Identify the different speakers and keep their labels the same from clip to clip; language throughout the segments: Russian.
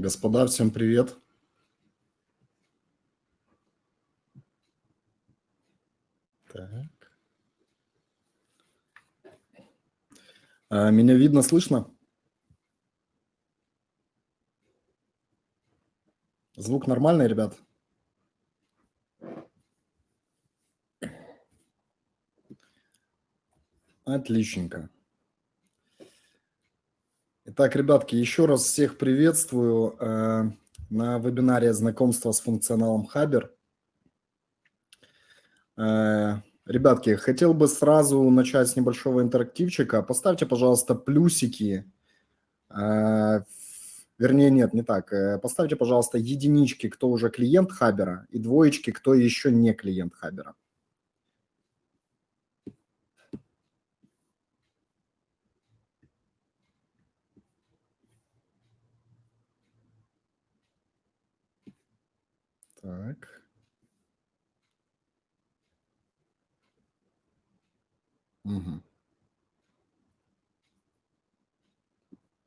Speaker 1: Господа, всем привет. Так. А, меня видно, слышно? Звук нормальный, ребят? Отличненько. Итак, ребятки, еще раз всех приветствую э, на вебинаре знакомства с функционалом Хабер. Э, ребятки, хотел бы сразу начать с небольшого интерактивчика. Поставьте, пожалуйста, плюсики. Э, вернее, нет, не так. Поставьте, пожалуйста, единички, кто уже клиент Хабера, и двоечки, кто еще не клиент Хабера. Так. Угу.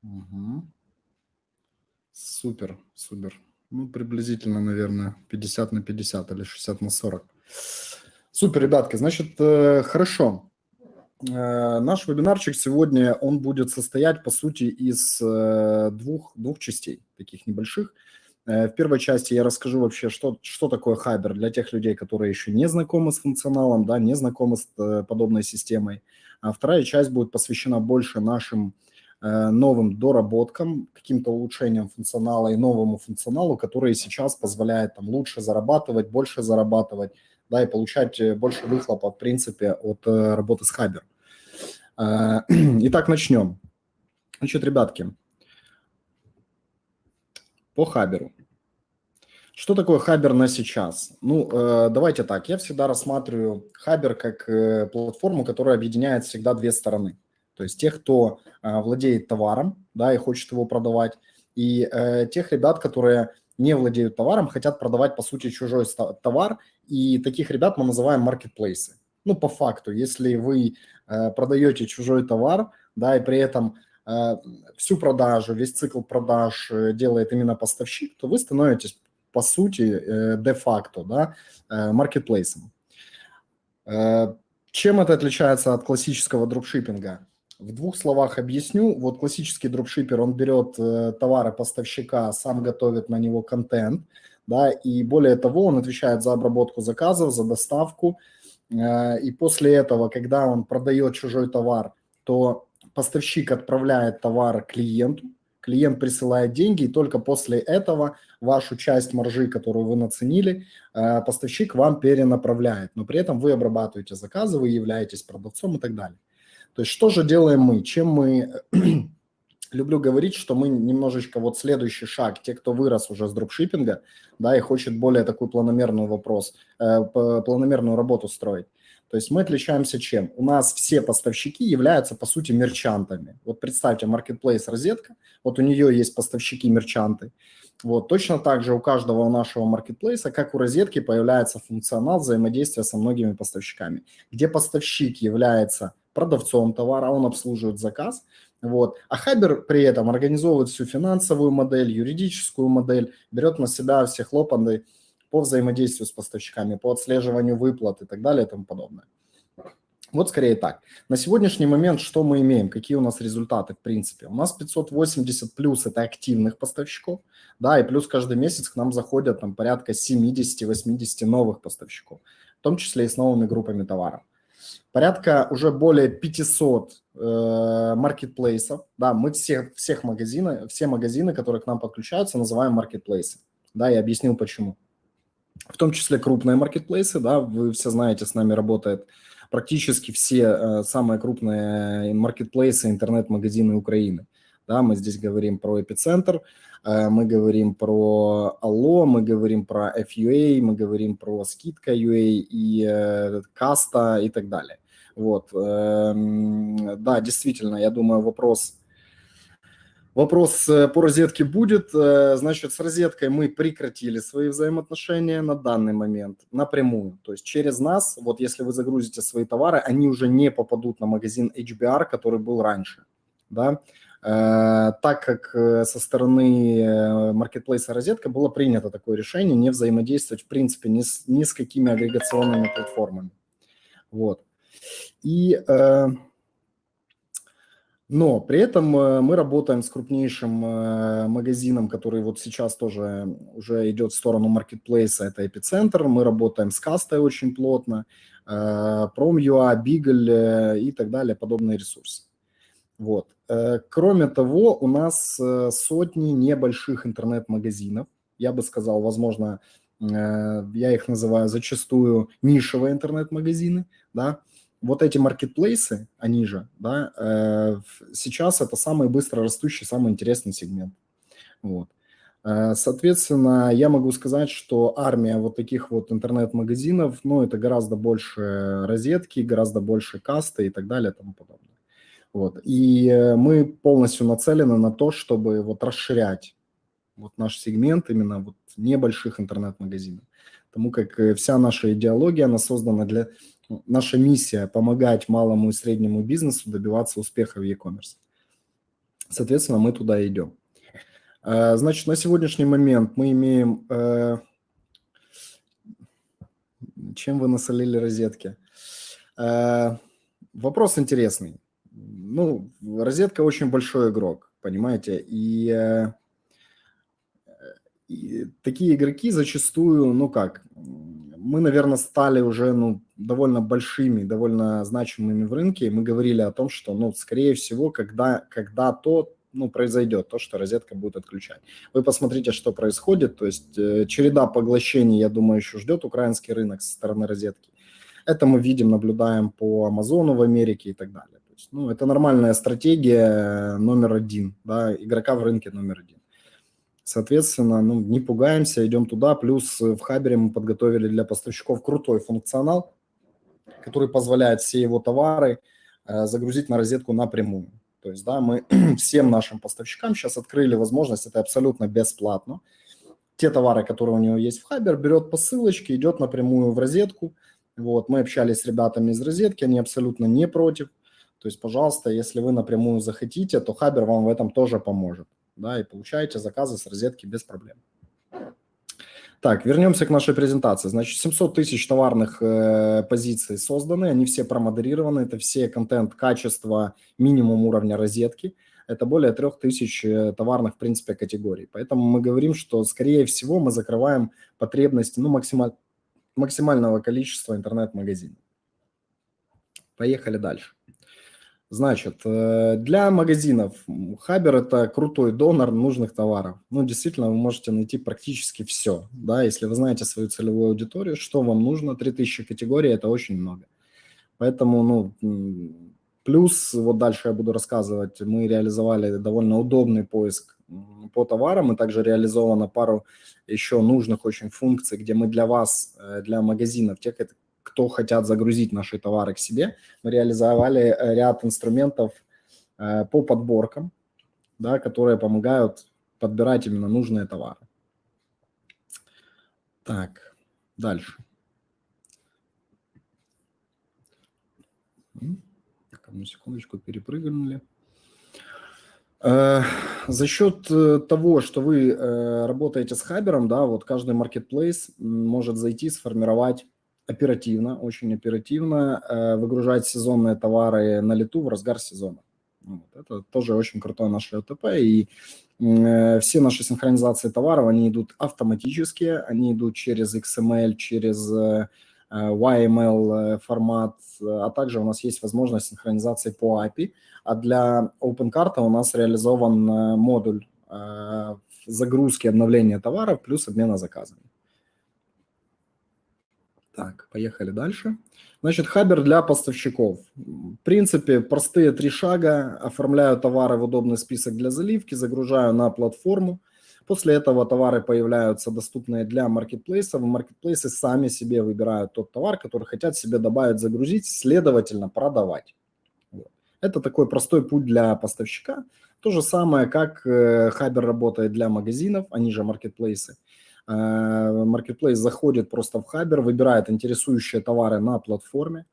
Speaker 1: Угу. Супер, супер. Ну, приблизительно, наверное, 50 на 50 или 60 на 40. Супер, ребятки. Значит, э, хорошо. Э, наш вебинарчик сегодня, он будет состоять, по сути, из э, двух, двух частей, таких небольших. Э, в первой части я расскажу вообще, что, что такое Хайбер для тех людей, которые еще не знакомы с функционалом, да, не знакомы с э, подобной системой. А вторая часть будет посвящена больше нашим э, новым доработкам, каким-то улучшениям функционала и новому функционалу, который сейчас позволяет там, лучше зарабатывать, больше зарабатывать, да, и получать больше выхлопа, в принципе, от работы с Хайбер. Итак, начнем. Значит, ребятки, по Хаберу. Что такое Хабер на сейчас? Ну, э, давайте так. Я всегда рассматриваю Хабер как э, платформу, которая объединяет всегда две стороны. То есть тех, кто э, владеет товаром, да, и хочет его продавать, и тех ребят, которые не владеют товаром, хотят продавать, по сути, чужой товар, и таких ребят мы называем маркетплейсы. Ну, по факту, если вы продаете чужой товар, да, и при этом всю продажу, весь цикл продаж э, делает именно поставщик, то вы становитесь, по сути, э, де-факто, да, маркетплейсом. Чем это отличается от классического дропшиппинга? В двух словах объясню. Вот классический дропшиппер, он берет товары поставщика, сам готовит на него контент, да, и более того, он отвечает за обработку заказов, за доставку, и после этого, когда он продает чужой товар, то поставщик отправляет товар клиенту, клиент присылает деньги, и только после этого вашу часть маржи, которую вы наценили, э, поставщик вам перенаправляет. Но при этом вы обрабатываете заказы, вы являетесь продавцом и так далее. То есть что же делаем мы? Чем мы... Люблю говорить, что мы немножечко вот следующий шаг, те, кто вырос уже с дропшиппинга, да, и хочет более такую планомерную вопрос, э, планомерную работу строить. То есть мы отличаемся чем? У нас все поставщики являются, по сути, мерчантами. Вот представьте, marketplace розетка, вот у нее есть поставщики-мерчанты. Вот точно так же у каждого нашего маркетплейса, как у розетки, появляется функционал взаимодействия со многими поставщиками, где поставщик является продавцом товара, он обслуживает заказ, вот. А Хабер при этом организовывает всю финансовую модель, юридическую модель, берет на себя все хлопоты, по взаимодействию с поставщиками, по отслеживанию выплат и так далее и тому подобное. Вот скорее так. На сегодняшний момент что мы имеем? Какие у нас результаты в принципе? У нас 580 плюс – это активных поставщиков, да, и плюс каждый месяц к нам заходят там порядка 70-80 новых поставщиков, в том числе и с новыми группами товаров. Порядка уже более 500 э, маркетплейсов, да, мы все, всех магазины, все магазины, которые к нам подключаются, называем маркетплейсы, да, я объяснил почему в том числе крупные маркетплейсы, да, вы все знаете, с нами работает практически все э, самые крупные маркетплейсы, интернет-магазины Украины. Да, мы здесь говорим про Эпицентр, э, мы говорим про Алло, мы говорим про FUA, мы говорим про Скидка UA и э, Каста и так далее. Вот, э, да, действительно, я думаю, вопрос Вопрос э, по розетке будет. Э, значит, с розеткой мы прекратили свои взаимоотношения на данный момент напрямую. То есть через нас, вот если вы загрузите свои товары, они уже не попадут на магазин HBR, который был раньше. Да? так как со стороны маркетплейса «Розетка» было принято такое решение не взаимодействовать, в принципе, ни с, ни с какими агрегационными платформами. Вот. И но при этом э, мы работаем с крупнейшим э, магазином, который вот сейчас тоже уже идет в сторону маркетплейса, это Эпицентр. Мы работаем с Кастой очень плотно, э, Prom.ua, Beagle и так далее, подобные ресурсы. Вот. Кроме того, у нас сотни небольших интернет-магазинов. Я бы сказал, возможно, я их называю зачастую нишевые интернет-магазины, да, вот эти маркетплейсы, они же, да, э, сейчас это самый быстро растущий, самый интересный сегмент. Вот. Э, соответственно, я могу сказать, что армия вот таких вот интернет-магазинов, ну, это гораздо больше розетки, гораздо больше касты и так далее и тому подобное. Вот. И э, мы полностью нацелены на то, чтобы вот расширять вот наш сегмент именно вот небольших интернет-магазинов. Потому как вся наша идеология, она создана для наша миссия – помогать малому и среднему бизнесу добиваться успеха в e-commerce. Соответственно, мы туда идем. Э, значит, на сегодняшний момент мы имеем... Э, чем вы насолили розетки? Э, вопрос интересный. Ну, розетка очень большой игрок, понимаете, и, и такие игроки зачастую, ну как, мы, наверное, стали уже ну, довольно большими, довольно значимыми в рынке. И мы говорили о том, что, ну, скорее всего, когда, когда то ну, произойдет, то, что розетка будет отключать. Вы посмотрите, что происходит. То есть э, череда поглощений, я думаю, еще ждет украинский рынок со стороны розетки. Это мы видим, наблюдаем по Амазону в Америке и так далее. То есть, ну, это нормальная стратегия номер один, да, игрока в рынке номер один. Соответственно, ну, не пугаемся, идем туда. Плюс в Хабере мы подготовили для поставщиков крутой функционал, который позволяет все его товары э, загрузить на розетку напрямую. То есть, да, мы всем нашим поставщикам сейчас открыли возможность, это абсолютно бесплатно. Те товары, которые у него есть в Хабер, берет по ссылочке, идет напрямую в розетку. Вот, мы общались с ребятами из розетки, они абсолютно не против. То есть, пожалуйста, если вы напрямую захотите, то Хабер вам в этом тоже поможет да, и получаете заказы с розетки без проблем. Так, вернемся к нашей презентации. Значит, 700 тысяч товарных э, позиций созданы, они все промодерированы, это все контент, качество, минимум уровня розетки. Это более 3000 э, товарных, в принципе, категорий. Поэтому мы говорим, что, скорее всего, мы закрываем потребности ну, максималь, максимального количества интернет-магазинов. Поехали дальше. Значит, э, для магазинов Хабер – это крутой донор нужных товаров. Ну, действительно, вы можете найти практически все. Да, если вы знаете свою целевую аудиторию, что вам нужно, 3000 категорий – это очень много. Поэтому, ну, плюс, вот дальше я буду рассказывать, мы реализовали довольно удобный поиск по товарам, и также реализовано пару еще нужных очень функций, где мы для вас, э, для магазинов, тех, кто хотят загрузить наши товары к себе, мы реализовали э, ряд инструментов э, по подборкам, да, которые помогают подбирать именно нужные товары. Так, дальше. Так, одну секундочку, перепрыгнули. Э, за счет того, что вы работаете с Хабером, да, вот каждый маркетплейс может зайти, сформировать оперативно, очень оперативно э, выгружать сезонные товары на лету в разгар сезона. Вот. Это тоже очень крутое наше ОТП, и э, все наши синхронизации товаров, они идут автоматически, они идут через XML, через э, YML формат, а также у нас есть возможность синхронизации по API, а для OpenCart у нас реализован модуль загрузки обновления товаров плюс обмена заказами. Так, поехали дальше. Значит, хабер для поставщиков. В принципе, простые три шага. Оформляю товары в удобный список для заливки, загружаю на платформу. После этого товары появляются доступные для маркетплейсов. Маркетплейсы сами себе выбирают тот товар, который хотят себе добавить, загрузить, следовательно, продавать. Это такой простой путь для поставщика. То же самое, как Хабер работает для магазинов, они же маркетплейсы. Marketplace заходит просто в Хабер, выбирает интересующие товары на платформе,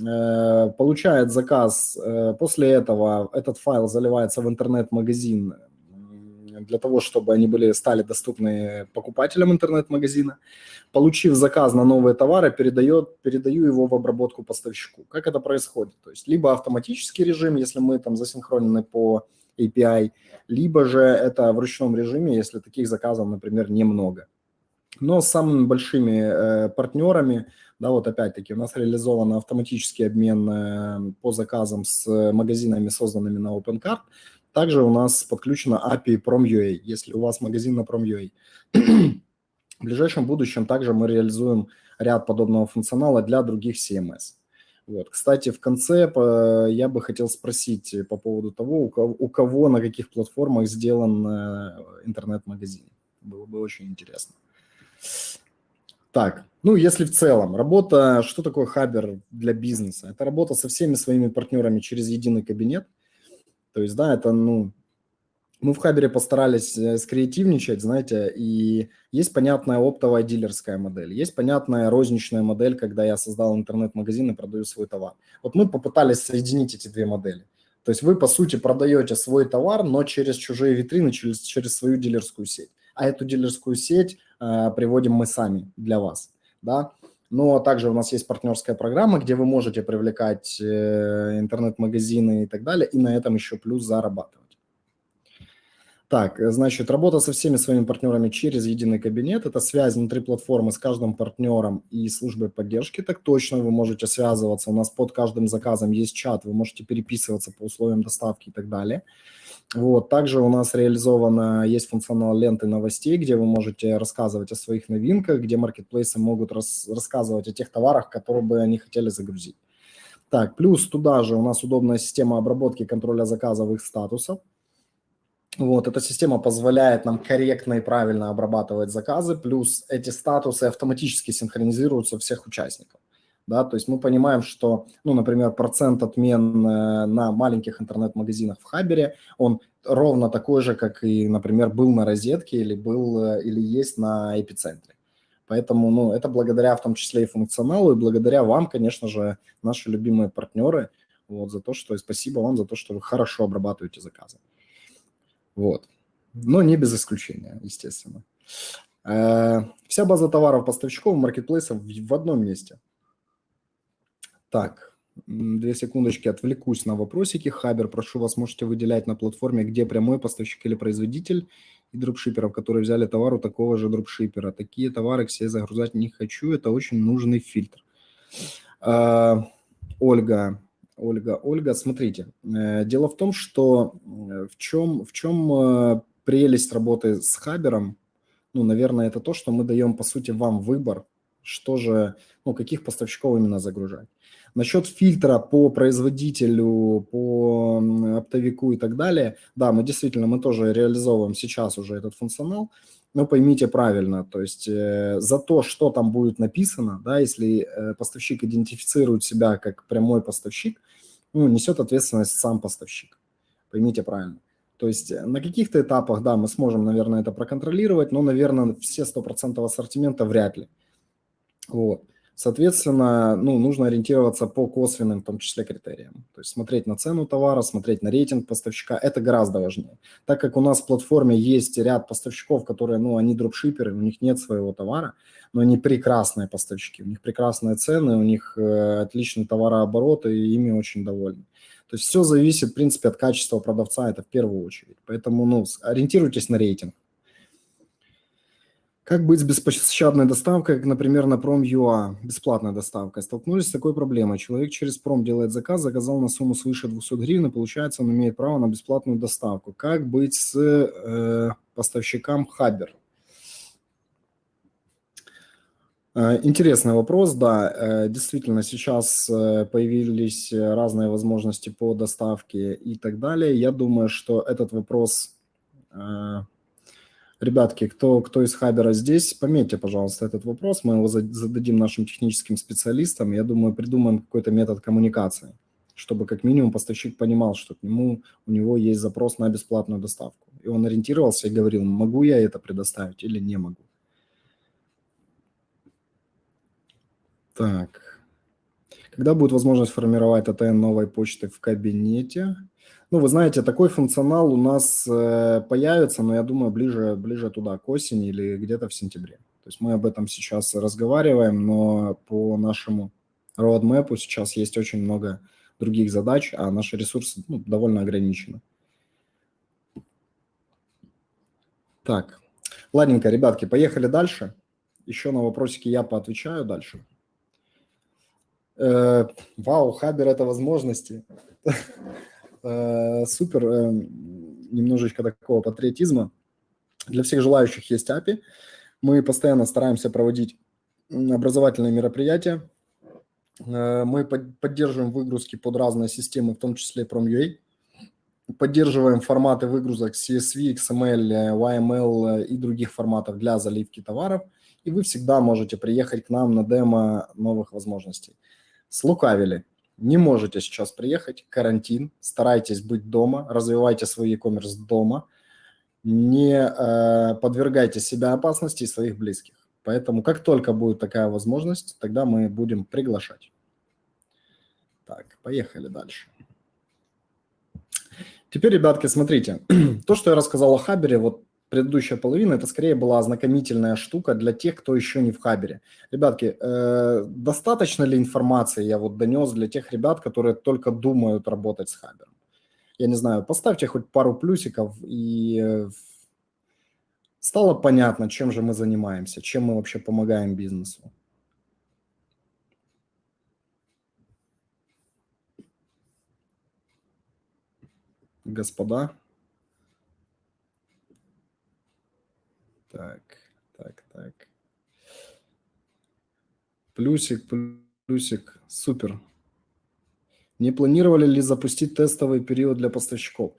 Speaker 1: э, получает заказ, э, после этого этот файл заливается в интернет-магазин для того, чтобы они были, стали доступны покупателям интернет-магазина. Получив заказ на новые товары, передает, передаю его в обработку поставщику. Как это происходит? То есть либо автоматический режим, если мы там засинхронены по API, либо же это в ручном режиме, если таких заказов, например, немного. Но с самыми большими э, партнерами, да, вот опять-таки у нас реализован автоматический обмен э, по заказам с магазинами, созданными на OpenCart. Также у нас подключена API Prom.ua, если у вас магазин на Prom.ua. В ближайшем будущем также мы реализуем ряд подобного функционала для других CMS. Вот. Кстати, в конце я бы хотел спросить по поводу того, у кого, у кого на каких платформах сделан э, интернет-магазин. Было бы очень интересно. Так, ну если в целом, работа, что такое хабер для бизнеса? Это работа со всеми своими партнерами через единый кабинет. То есть, да, это, ну, мы в Хабере постарались э, скреативничать, знаете, и есть понятная оптовая дилерская модель, есть понятная розничная модель, когда я создал интернет-магазин и продаю свой товар. Вот мы попытались соединить эти две модели. То есть вы, по сути, продаете свой товар, но через чужие витрины, через, через свою дилерскую сеть. А эту дилерскую сеть э, приводим мы сами для вас, да. Но также у нас есть партнерская программа, где вы можете привлекать э, интернет-магазины и так далее, и на этом еще плюс зарабатывать. Так, значит, работа со всеми своими партнерами через единый кабинет. Это связь внутри платформы с каждым партнером и службой поддержки. Так точно, вы можете связываться. У нас под каждым заказом есть чат, вы можете переписываться по условиям доставки и так далее. Вот. Также у нас реализовано, есть функционал ленты новостей, где вы можете рассказывать о своих новинках, где маркетплейсы могут рас, рассказывать о тех товарах, которые бы они хотели загрузить. Так, плюс туда же у нас удобная система обработки контроля заказовых статусов. Вот, эта система позволяет нам корректно и правильно обрабатывать заказы, плюс эти статусы автоматически синхронизируются всех участников. Да, то есть мы понимаем, что, ну, например, процент отмен э, на маленьких интернет-магазинах в Хабере, он ровно такой же, как и, например, был на розетке или был э, или есть на эпицентре. Поэтому, ну, это благодаря в том числе и функционалу, и благодаря вам, конечно же, наши любимые партнеры, вот, за то, что, и спасибо вам за то, что вы хорошо обрабатываете заказы. Вот. Но не без исключения, естественно. Э, вся база товаров поставщиков маркетплейсов в одном месте. Так, две секундочки, отвлекусь на вопросики. Хабер, прошу вас, можете выделять на платформе, где прямой поставщик или производитель и дропшиперов, которые взяли товар у такого же дропшипера. Такие товары себе загружать не хочу, это очень нужный фильтр. Э, Ольга, Ольга. Ольга, смотрите, э, дело в том, что э, в чем, в чем э, прелесть работы с Хабером, ну, наверное, это то, что мы даем, по сути, вам выбор, что же, ну, каких поставщиков именно загружать. Насчет фильтра по производителю, по оптовику и так далее, да, мы действительно, мы тоже реализовываем сейчас уже этот функционал, но поймите правильно, то есть э, за то, что там будет написано, да, если э, поставщик идентифицирует себя как прямой поставщик, ну, несет ответственность сам поставщик. Поймите правильно. То есть э, на каких-то этапах, да, мы сможем, наверное, это проконтролировать, но, наверное, все 100% ассортимента вряд ли. Вот. Соответственно, ну, нужно ориентироваться по косвенным, в том числе, критериям. То есть смотреть на цену товара, смотреть на рейтинг поставщика, это гораздо важнее. Так как у нас в платформе есть ряд поставщиков, которые, ну, они дропшиперы, у них нет своего товара, но они прекрасные поставщики, у них прекрасные цены, у них э, отличный товарооборот, и ими очень довольны. То есть все зависит, в принципе, от качества продавца, это в первую очередь. Поэтому, ну, ориентируйтесь на рейтинг. Как быть с беспощадной доставкой, как, например, на Prom.ua, бесплатная доставка? Столкнулись с такой проблемой. Человек через Пром делает заказ, заказал на сумму свыше 200 гривен, и получается, он имеет право на бесплатную доставку. Как быть с э, поставщиком Хабер? Э, интересный вопрос, да. Э, действительно, сейчас э, появились разные возможности по доставке и так далее. Я думаю, что этот вопрос Ребятки, кто, кто из Хабера здесь, пометьте, пожалуйста, этот вопрос. Мы его зададим нашим техническим специалистам. Я думаю, придумаем какой-то метод коммуникации, чтобы как минимум поставщик понимал, что к нему, у него есть запрос на бесплатную доставку. И он ориентировался и говорил, могу я это предоставить или не могу. Так. Когда будет возможность формировать АТН новой почты в кабинете? Ну, вы знаете, такой функционал у нас э, появится, но я думаю, ближе, ближе туда, к осени или где-то в сентябре. То есть мы об этом сейчас разговариваем, но по нашему roadmap сейчас есть очень много других задач, а наши ресурсы ну, довольно ограничены. Так, ладненько, ребятки, поехали дальше. Еще на вопросики я поотвечаю дальше. Э, вау, Хабер – это возможности. Э, супер, э, немножечко такого патриотизма. Для всех желающих есть API. Мы постоянно стараемся проводить образовательные мероприятия. Мы поддерживаем выгрузки под разные системы, в том числе Prom.ua. Поддерживаем форматы выгрузок CSV, XML, YML и других форматов для заливки товаров. И вы всегда можете приехать к нам на демо новых возможностей. Слукавили. Не можете сейчас приехать, карантин, старайтесь быть дома, развивайте свой e-commerce дома, не э, подвергайте себя опасности и своих близких. Поэтому как только будет такая возможность, тогда мы будем приглашать. Так, поехали дальше. Теперь, ребятки, смотрите, то, что я рассказал о Хабере, вот предыдущая половина, это скорее была ознакомительная штука для тех, кто еще не в Хабере. Ребятки, э, достаточно ли информации я вот донес для тех ребят, которые только думают работать с Хабером? Я не знаю, поставьте хоть пару плюсиков, и э, стало понятно, чем же мы занимаемся, чем мы вообще помогаем бизнесу. Господа. Так, так, так. Плюсик, плюсик, супер. Не планировали ли запустить тестовый период для поставщиков?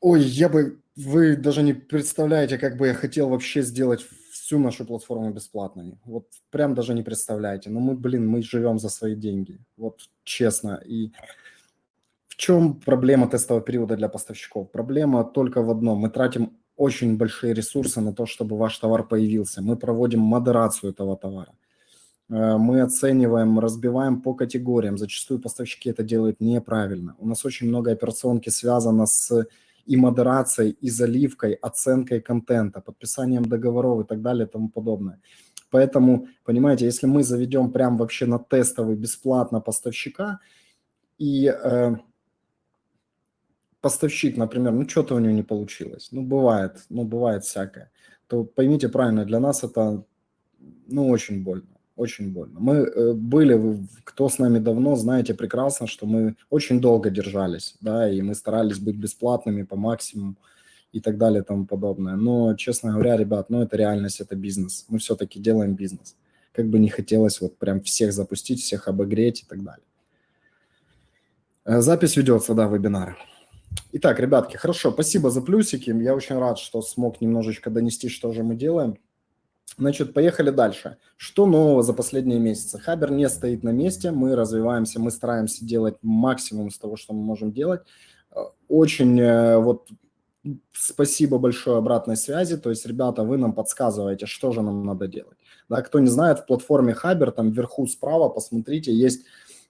Speaker 1: Ой, я бы, вы даже не представляете, как бы я хотел вообще сделать всю нашу платформу бесплатной. Вот прям даже не представляете. Но мы, блин, мы живем за свои деньги. Вот честно. И в чем проблема тестового периода для поставщиков? Проблема только в одном. Мы тратим очень большие ресурсы на то, чтобы ваш товар появился. Мы проводим модерацию этого товара. Э, мы оцениваем, разбиваем по категориям. Зачастую поставщики это делают неправильно. У нас очень много операционки связано с и модерацией, и заливкой, оценкой контента, подписанием договоров и так далее и тому подобное. Поэтому, понимаете, если мы заведем прям вообще на тестовый бесплатно поставщика, и э, поставщик, например, ну что-то у него не получилось, ну бывает, ну бывает всякое, то поймите правильно, для нас это, ну очень больно, очень больно. Мы э, были, кто с нами давно, знаете прекрасно, что мы очень долго держались, да, и мы старались быть бесплатными по максимуму и так далее и тому подобное. Но, честно говоря, ребят, ну это реальность, это бизнес. Мы все-таки делаем бизнес. Как бы не хотелось вот прям всех запустить, всех обогреть и так далее. Э, запись ведется, да, вебинара. Итак, ребятки, хорошо, спасибо за плюсики. Я очень рад, что смог немножечко донести, что же мы делаем. Значит, поехали дальше. Что нового за последние месяцы? Хабер не стоит на месте, мы развиваемся, мы стараемся делать максимум из того, что мы можем делать. Очень э, вот спасибо большое обратной связи, то есть, ребята, вы нам подсказываете, что же нам надо делать. Да, кто не знает, в платформе Хабер, там вверху справа, посмотрите, есть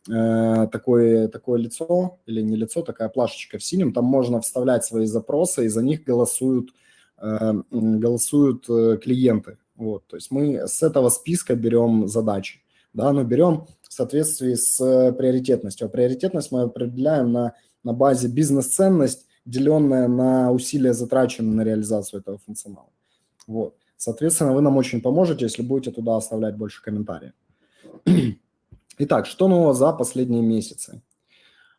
Speaker 1: Э, такое, такое лицо, или не лицо, такая плашечка в синем, там можно вставлять свои запросы, и за них голосуют, э, голосуют э, клиенты. Вот, то есть мы с этого списка берем задачи, да, но берем в соответствии с приоритетностью. А приоритетность мы определяем на, на базе бизнес-ценность, деленная на усилия, затраченные на реализацию этого функционала. Вот. Соответственно, вы нам очень поможете, если будете туда оставлять больше комментариев. Итак, что нового за последние месяцы?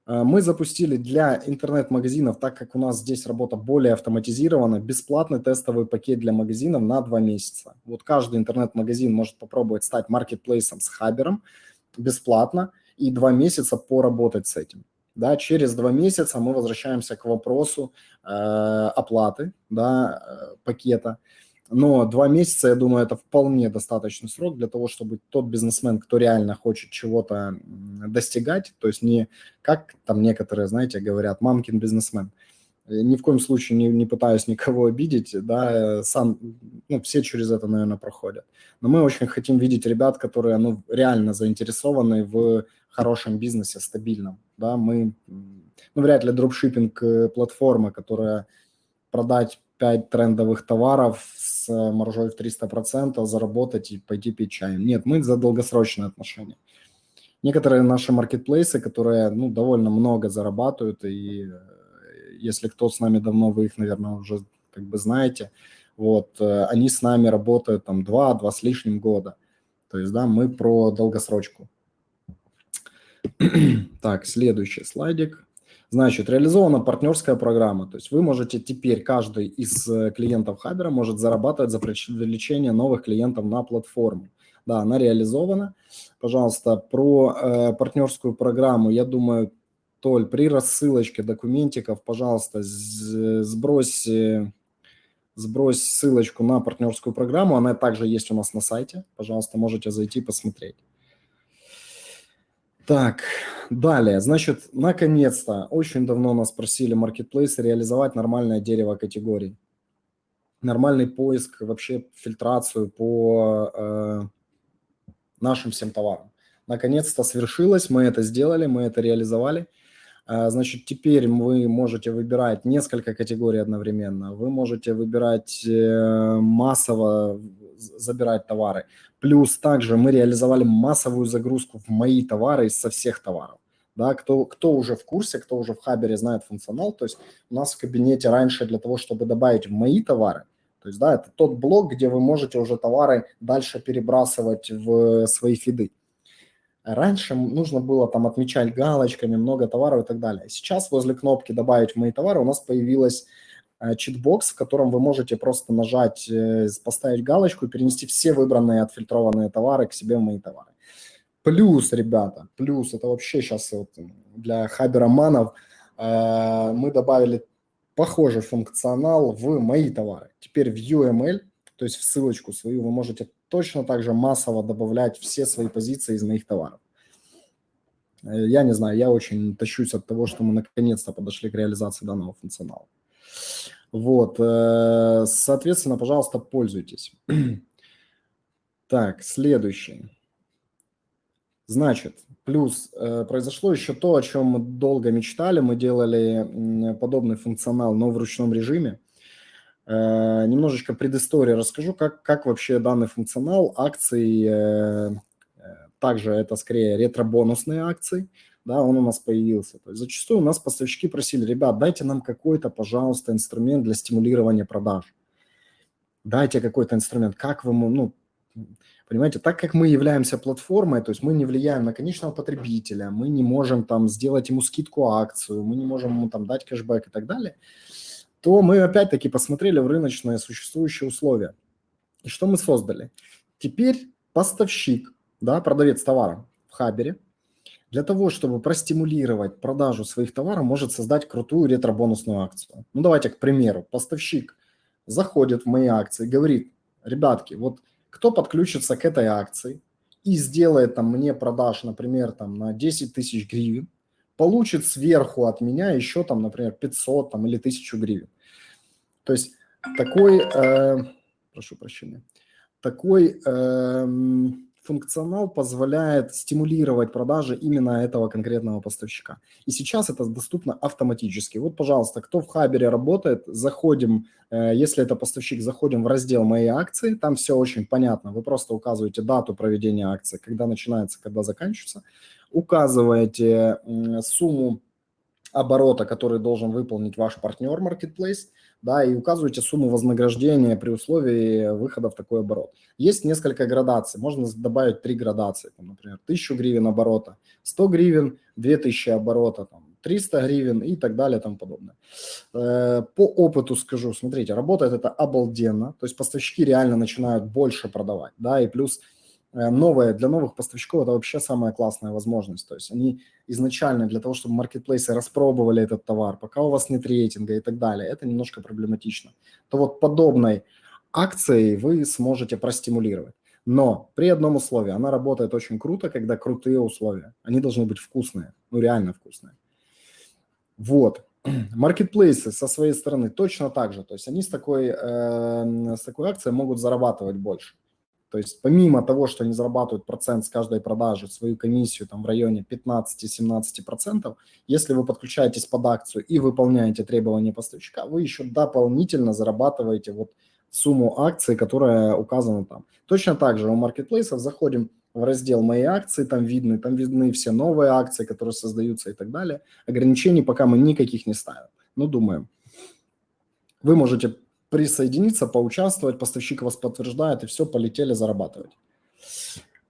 Speaker 1: Э, мы запустили для интернет-магазинов, так как у нас здесь работа более автоматизирована, бесплатный тестовый пакет для магазинов на два месяца. Вот каждый интернет-магазин может попробовать стать маркетплейсом с Хабером бесплатно и два месяца поработать с этим. Да, через два месяца мы возвращаемся к вопросу э, оплаты да, э, пакета. Но два месяца, я думаю, это вполне достаточный срок для того, чтобы тот бизнесмен, кто реально хочет чего-то достигать, то есть не как там некоторые, знаете, говорят, мамкин бизнесмен, ни в коем случае не, не пытаюсь никого обидеть, да, сам, ну, все через это, наверное, проходят. Но мы очень хотим видеть ребят, которые, ну, реально заинтересованы в хорошем бизнесе, стабильном, да, мы, ну, вряд ли дропшиппинг э, платформа, которая продать 5 трендовых товаров с маржой в 300%, заработать и пойти пить чаем. Нет, мы за долгосрочные отношения. Некоторые наши маркетплейсы, которые, ну, довольно много зарабатывают и э, если кто с нами давно, вы их, наверное, уже как бы знаете, вот, э, они с нами работают там два, два с лишним года. То есть, да, мы про долгосрочку. так, следующий слайдик. Значит, реализована партнерская программа. То есть вы можете теперь, каждый из э, клиентов Хабера может зарабатывать за привлечение новых клиентов на платформу. Да, она реализована. Пожалуйста, про э, партнерскую программу, я думаю, Толь, при рассылочке документиков, пожалуйста, сбрось, сбрось ссылочку на партнерскую программу. Она также есть у нас на сайте. Пожалуйста, можете зайти посмотреть. Так, далее. Значит, наконец-то, очень давно нас просили маркетплейсы реализовать нормальное дерево категорий. Нормальный поиск, вообще фильтрацию по э, нашим всем товарам. Наконец-то свершилось, мы это сделали, мы это реализовали – значит, теперь вы можете выбирать несколько категорий одновременно. Вы можете выбирать э, массово, забирать товары. Плюс также мы реализовали массовую загрузку в мои товары со всех товаров. Да, кто, кто уже в курсе, кто уже в Хабере знает функционал, то есть у нас в кабинете раньше для того, чтобы добавить в мои товары, то есть, да, это тот блок, где вы можете уже товары дальше перебрасывать в свои фиды. Раньше нужно было там отмечать галочками много товаров и так далее. Сейчас возле кнопки «Добавить в мои товары» у нас появилась э, читбокс, в котором вы можете просто нажать, э, поставить галочку и перенести все выбранные отфильтрованные товары к себе в мои товары. Плюс, ребята, плюс, это вообще сейчас вот для хабероманов, э, мы добавили похожий функционал в мои товары. Теперь в UML, то есть в ссылочку свою, вы можете точно так же массово добавлять все свои позиции из моих товаров. Э, я не знаю, я очень тащусь от того, что мы наконец-то подошли к реализации данного функционала. Вот, э, соответственно, пожалуйста, пользуйтесь. Так, следующий. Значит, плюс э, произошло еще то, о чем мы долго мечтали. Мы делали подобный функционал, но в ручном режиме. Э, немножечко предыстории расскажу, как, как вообще данный функционал акций, э, э, также это скорее ретро-бонусные акции, да, он у нас появился. То есть зачастую у нас поставщики просили, ребят, дайте нам какой-то, пожалуйста, инструмент для стимулирования продаж. Дайте какой-то инструмент, как вы, ну, понимаете, так как мы являемся платформой, то есть мы не влияем на конечного потребителя, мы не можем там сделать ему скидку акцию, мы не можем ему там дать кэшбэк и так далее – то мы опять-таки посмотрели в рыночные существующие условия. И что мы создали? Теперь поставщик, да, продавец товара в Хабере, для того, чтобы простимулировать продажу своих товаров, может создать крутую ретро-бонусную акцию. Ну, давайте, к примеру, поставщик заходит в мои акции, говорит, ребятки, вот кто подключится к этой акции и сделает там мне продаж, например, там на 10 тысяч гривен, получит сверху от меня еще там, например, 500 там, или 1000 гривен. То есть такой, э, прошу прощения, такой э, функционал позволяет стимулировать продажи именно этого конкретного поставщика. И сейчас это доступно автоматически. Вот, пожалуйста, кто в Хабере работает, заходим, э, если это поставщик, заходим в раздел «Мои акции», там все очень понятно. Вы просто указываете дату проведения акции, когда начинается, когда заканчивается указываете сумму оборота, который должен выполнить ваш партнер Marketplace, да, и указываете сумму вознаграждения при условии выхода в такой оборот. Есть несколько градаций, можно добавить три градации, там, например, 1000 гривен оборота, 100 гривен, 2000 оборота, там, 300 гривен и так далее и тому подобное. Э, по опыту скажу, смотрите, работает это обалденно, то есть поставщики реально начинают больше продавать, да, и плюс новое для новых поставщиков это вообще самая классная возможность. То есть они изначально для того, чтобы маркетплейсы распробовали этот товар, пока у вас нет рейтинга и так далее, это немножко проблематично. То вот подобной акцией вы сможете простимулировать. Но при одном условии, она работает очень круто, когда крутые условия. Они должны быть вкусные, ну реально вкусные. Вот. Маркетплейсы со своей стороны точно так же. То есть они с такой, э, с такой акцией могут зарабатывать больше. То есть помимо того, что они зарабатывают процент с каждой продажи, свою комиссию там в районе 15-17%, если вы подключаетесь под акцию и выполняете требования поставщика, вы еще дополнительно зарабатываете вот сумму акций, которая указана там. Точно так же у маркетплейсов заходим в раздел «Мои акции», там видны, там видны все новые акции, которые создаются и так далее. Ограничений пока мы никаких не ставим. Ну, думаем. Вы можете присоединиться, поучаствовать, поставщик вас подтверждает, и все, полетели зарабатывать.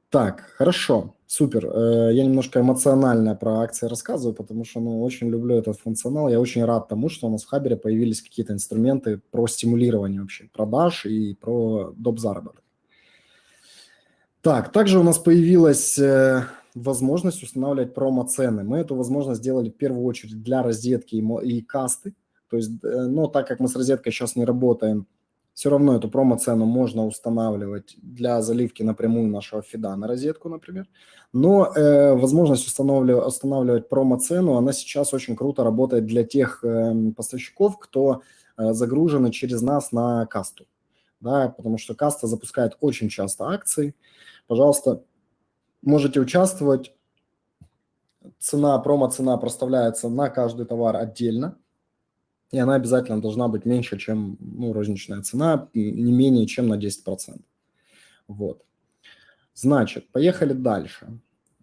Speaker 1: Так, хорошо, супер. Э, я немножко эмоционально про акции рассказываю, потому что ну, очень люблю этот функционал. Я очень рад тому, что у нас в Хабере появились какие-то инструменты про стимулирование вообще продаж и про доп. заработок. Так, также у нас появилась э, возможность устанавливать промо-цены. Мы эту возможность сделали в первую очередь для розетки и касты. То есть, э, но так как мы с розеткой сейчас не работаем, все равно эту промо-цену можно устанавливать для заливки напрямую нашего фида на розетку, например. Но э, возможность устанавливать, устанавливать промо-цену, она сейчас очень круто работает для тех э, поставщиков, кто э, загружены через нас на касту. Да, потому что каста запускает очень часто акции. Пожалуйста, можете участвовать. Цена, промо-цена проставляется на каждый товар отдельно и она обязательно должна быть меньше, чем ну, розничная цена, не менее чем на 10%. Вот. Значит, поехали дальше.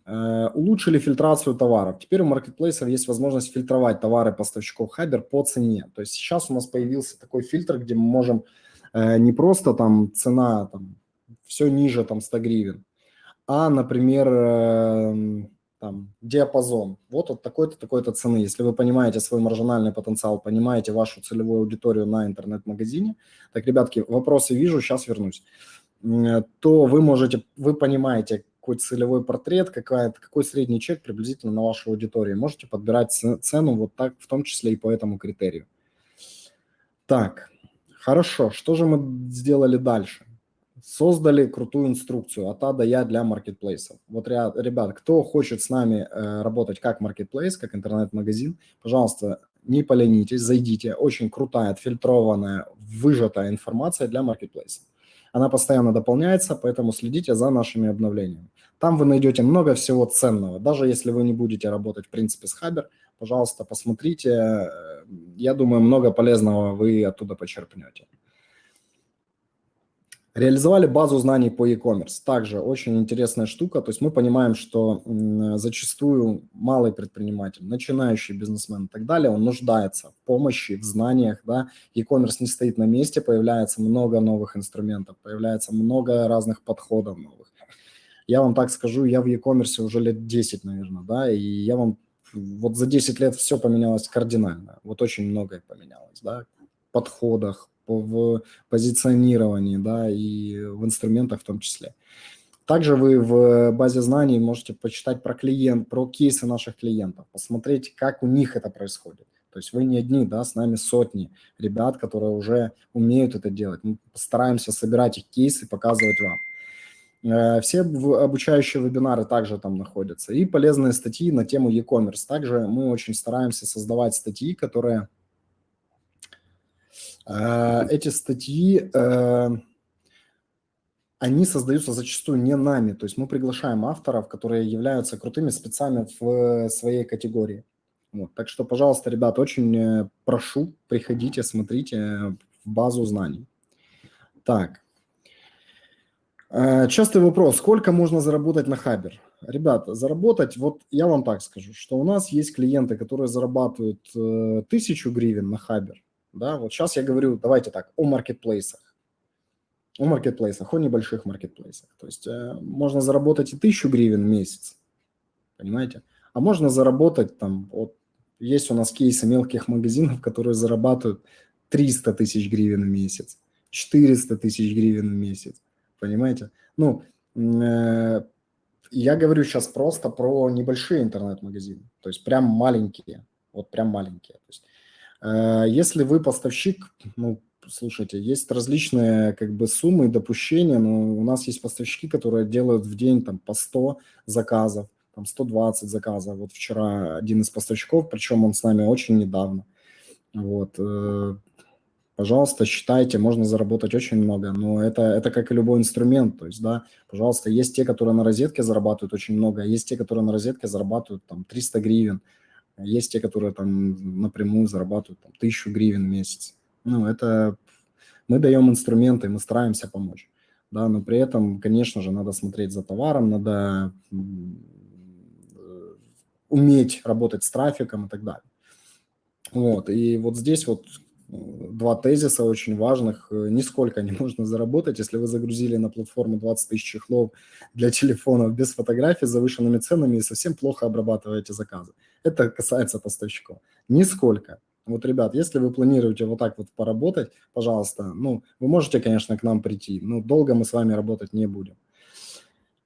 Speaker 1: Э, улучшили фильтрацию товаров. Теперь у маркетплейсов есть возможность фильтровать товары поставщиков Хабер по цене. То есть сейчас у нас появился такой фильтр, где мы можем э, не просто там цена там, все ниже там 100 гривен, а, например, э, там, диапазон. Вот от такой-то, такой-то цены. Если вы понимаете свой маржинальный потенциал, понимаете вашу целевую аудиторию на интернет-магазине, так, ребятки, вопросы вижу, сейчас вернусь, то вы можете, вы понимаете, какой целевой портрет, какая, какой средний чек приблизительно на вашу аудиторию. Можете подбирать цену вот так, в том числе и по этому критерию. Так, хорошо, что же мы сделали дальше? Создали крутую инструкцию от А до Я для маркетплейсов. Вот, ребят, кто хочет с нами э, работать как маркетплейс, как интернет-магазин, пожалуйста, не поленитесь, зайдите. Очень крутая, отфильтрованная, выжатая информация для маркетплейса. Она постоянно дополняется, поэтому следите за нашими обновлениями. Там вы найдете много всего ценного. Даже если вы не будете работать, в принципе, с Хабер, пожалуйста, посмотрите. Э, я думаю, много полезного вы оттуда почерпнете. Реализовали базу знаний по e-commerce. Также очень интересная штука. То есть мы понимаем, что зачастую малый предприниматель, начинающий бизнесмен и так далее, он нуждается в помощи, в знаниях. Да? E-commerce не стоит на месте, появляется много новых инструментов, появляется много разных подходов новых. Я вам так скажу, я в e-commerce уже лет 10, наверное, да, и я вам вот за 10 лет все поменялось кардинально. Вот очень многое поменялось, да, подходах, в позиционировании, да, и в инструментах в том числе. Также вы в базе знаний можете почитать про клиент, про кейсы наших клиентов, посмотреть, как у них это происходит. То есть вы не одни, да, с нами сотни ребят, которые уже умеют это делать. Мы постараемся собирать их кейсы, показывать вам. Э, все обучающие вебинары также там находятся. И полезные статьи на тему e-commerce. Также мы очень стараемся создавать статьи, которые эти статьи, э, они создаются зачастую не нами, то есть мы приглашаем авторов, которые являются крутыми спецами в своей категории. Вот. Так что, пожалуйста, ребят, очень э, прошу, приходите, смотрите в базу знаний. Так. Частый вопрос, сколько можно заработать на Хабер? Ребята, заработать, вот я вам так скажу, что у нас есть клиенты, которые зарабатывают тысячу гривен на Хабер, да, вот сейчас я говорю, давайте так, о маркетплейсах. О маркетплейсах, о небольших маркетплейсах. То есть э, можно заработать и тысячу гривен в месяц, понимаете? А можно заработать там, вот есть у нас кейсы мелких магазинов, которые зарабатывают 300 тысяч гривен в месяц, 400 тысяч гривен в месяц, понимаете? Ну, э, я говорю сейчас просто про небольшие интернет-магазины, то есть прям маленькие, вот прям маленькие. То есть если вы поставщик, ну, слушайте, есть различные как бы суммы допущения, но у нас есть поставщики, которые делают в день там по 100 заказов, там 120 заказов. Вот вчера один из поставщиков, причем он с нами очень недавно, Вот. Э, пожалуйста, считайте, можно заработать очень много, но это, это как и любой инструмент, то есть, да, пожалуйста, есть те, которые на розетке зарабатывают очень много, есть те, которые на розетке зарабатывают там 300 гривен, есть те, которые там напрямую зарабатывают там, 1000 гривен в месяц. Ну, это мы даем инструменты, мы стараемся помочь, да, но при этом, конечно же, надо смотреть за товаром, надо э, уметь работать с трафиком и так далее. Вот, и вот здесь вот два тезиса очень важных. Нисколько не можно заработать, если вы загрузили на платформу 20 тысяч чехлов для телефонов без фотографий с завышенными ценами и совсем плохо обрабатываете заказы. Это касается поставщиков. Нисколько. Вот, ребят, если вы планируете вот так вот поработать, пожалуйста, ну, вы можете, конечно, к нам прийти, но долго мы с вами работать не будем.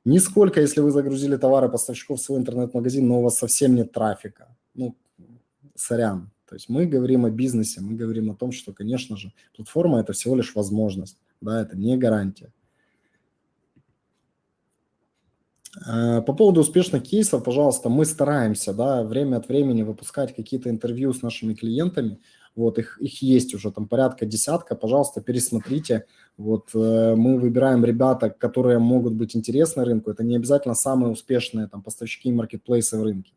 Speaker 1: Нисколько, если вы загрузили товары поставщиков в свой интернет-магазин, но у вас совсем нет трафика. Ну, сорян, то есть мы говорим о бизнесе, мы говорим о том, что, конечно же, платформа – это всего лишь возможность, да, это не гарантия. А, по поводу успешных кейсов, пожалуйста, мы стараемся, да, время от времени выпускать какие-то интервью с нашими клиентами, вот, их, их есть уже там порядка десятка, пожалуйста, пересмотрите, вот, э, мы выбираем ребята, которые могут быть интересны рынку, это не обязательно самые успешные там поставщики и маркетплейсы в рынке,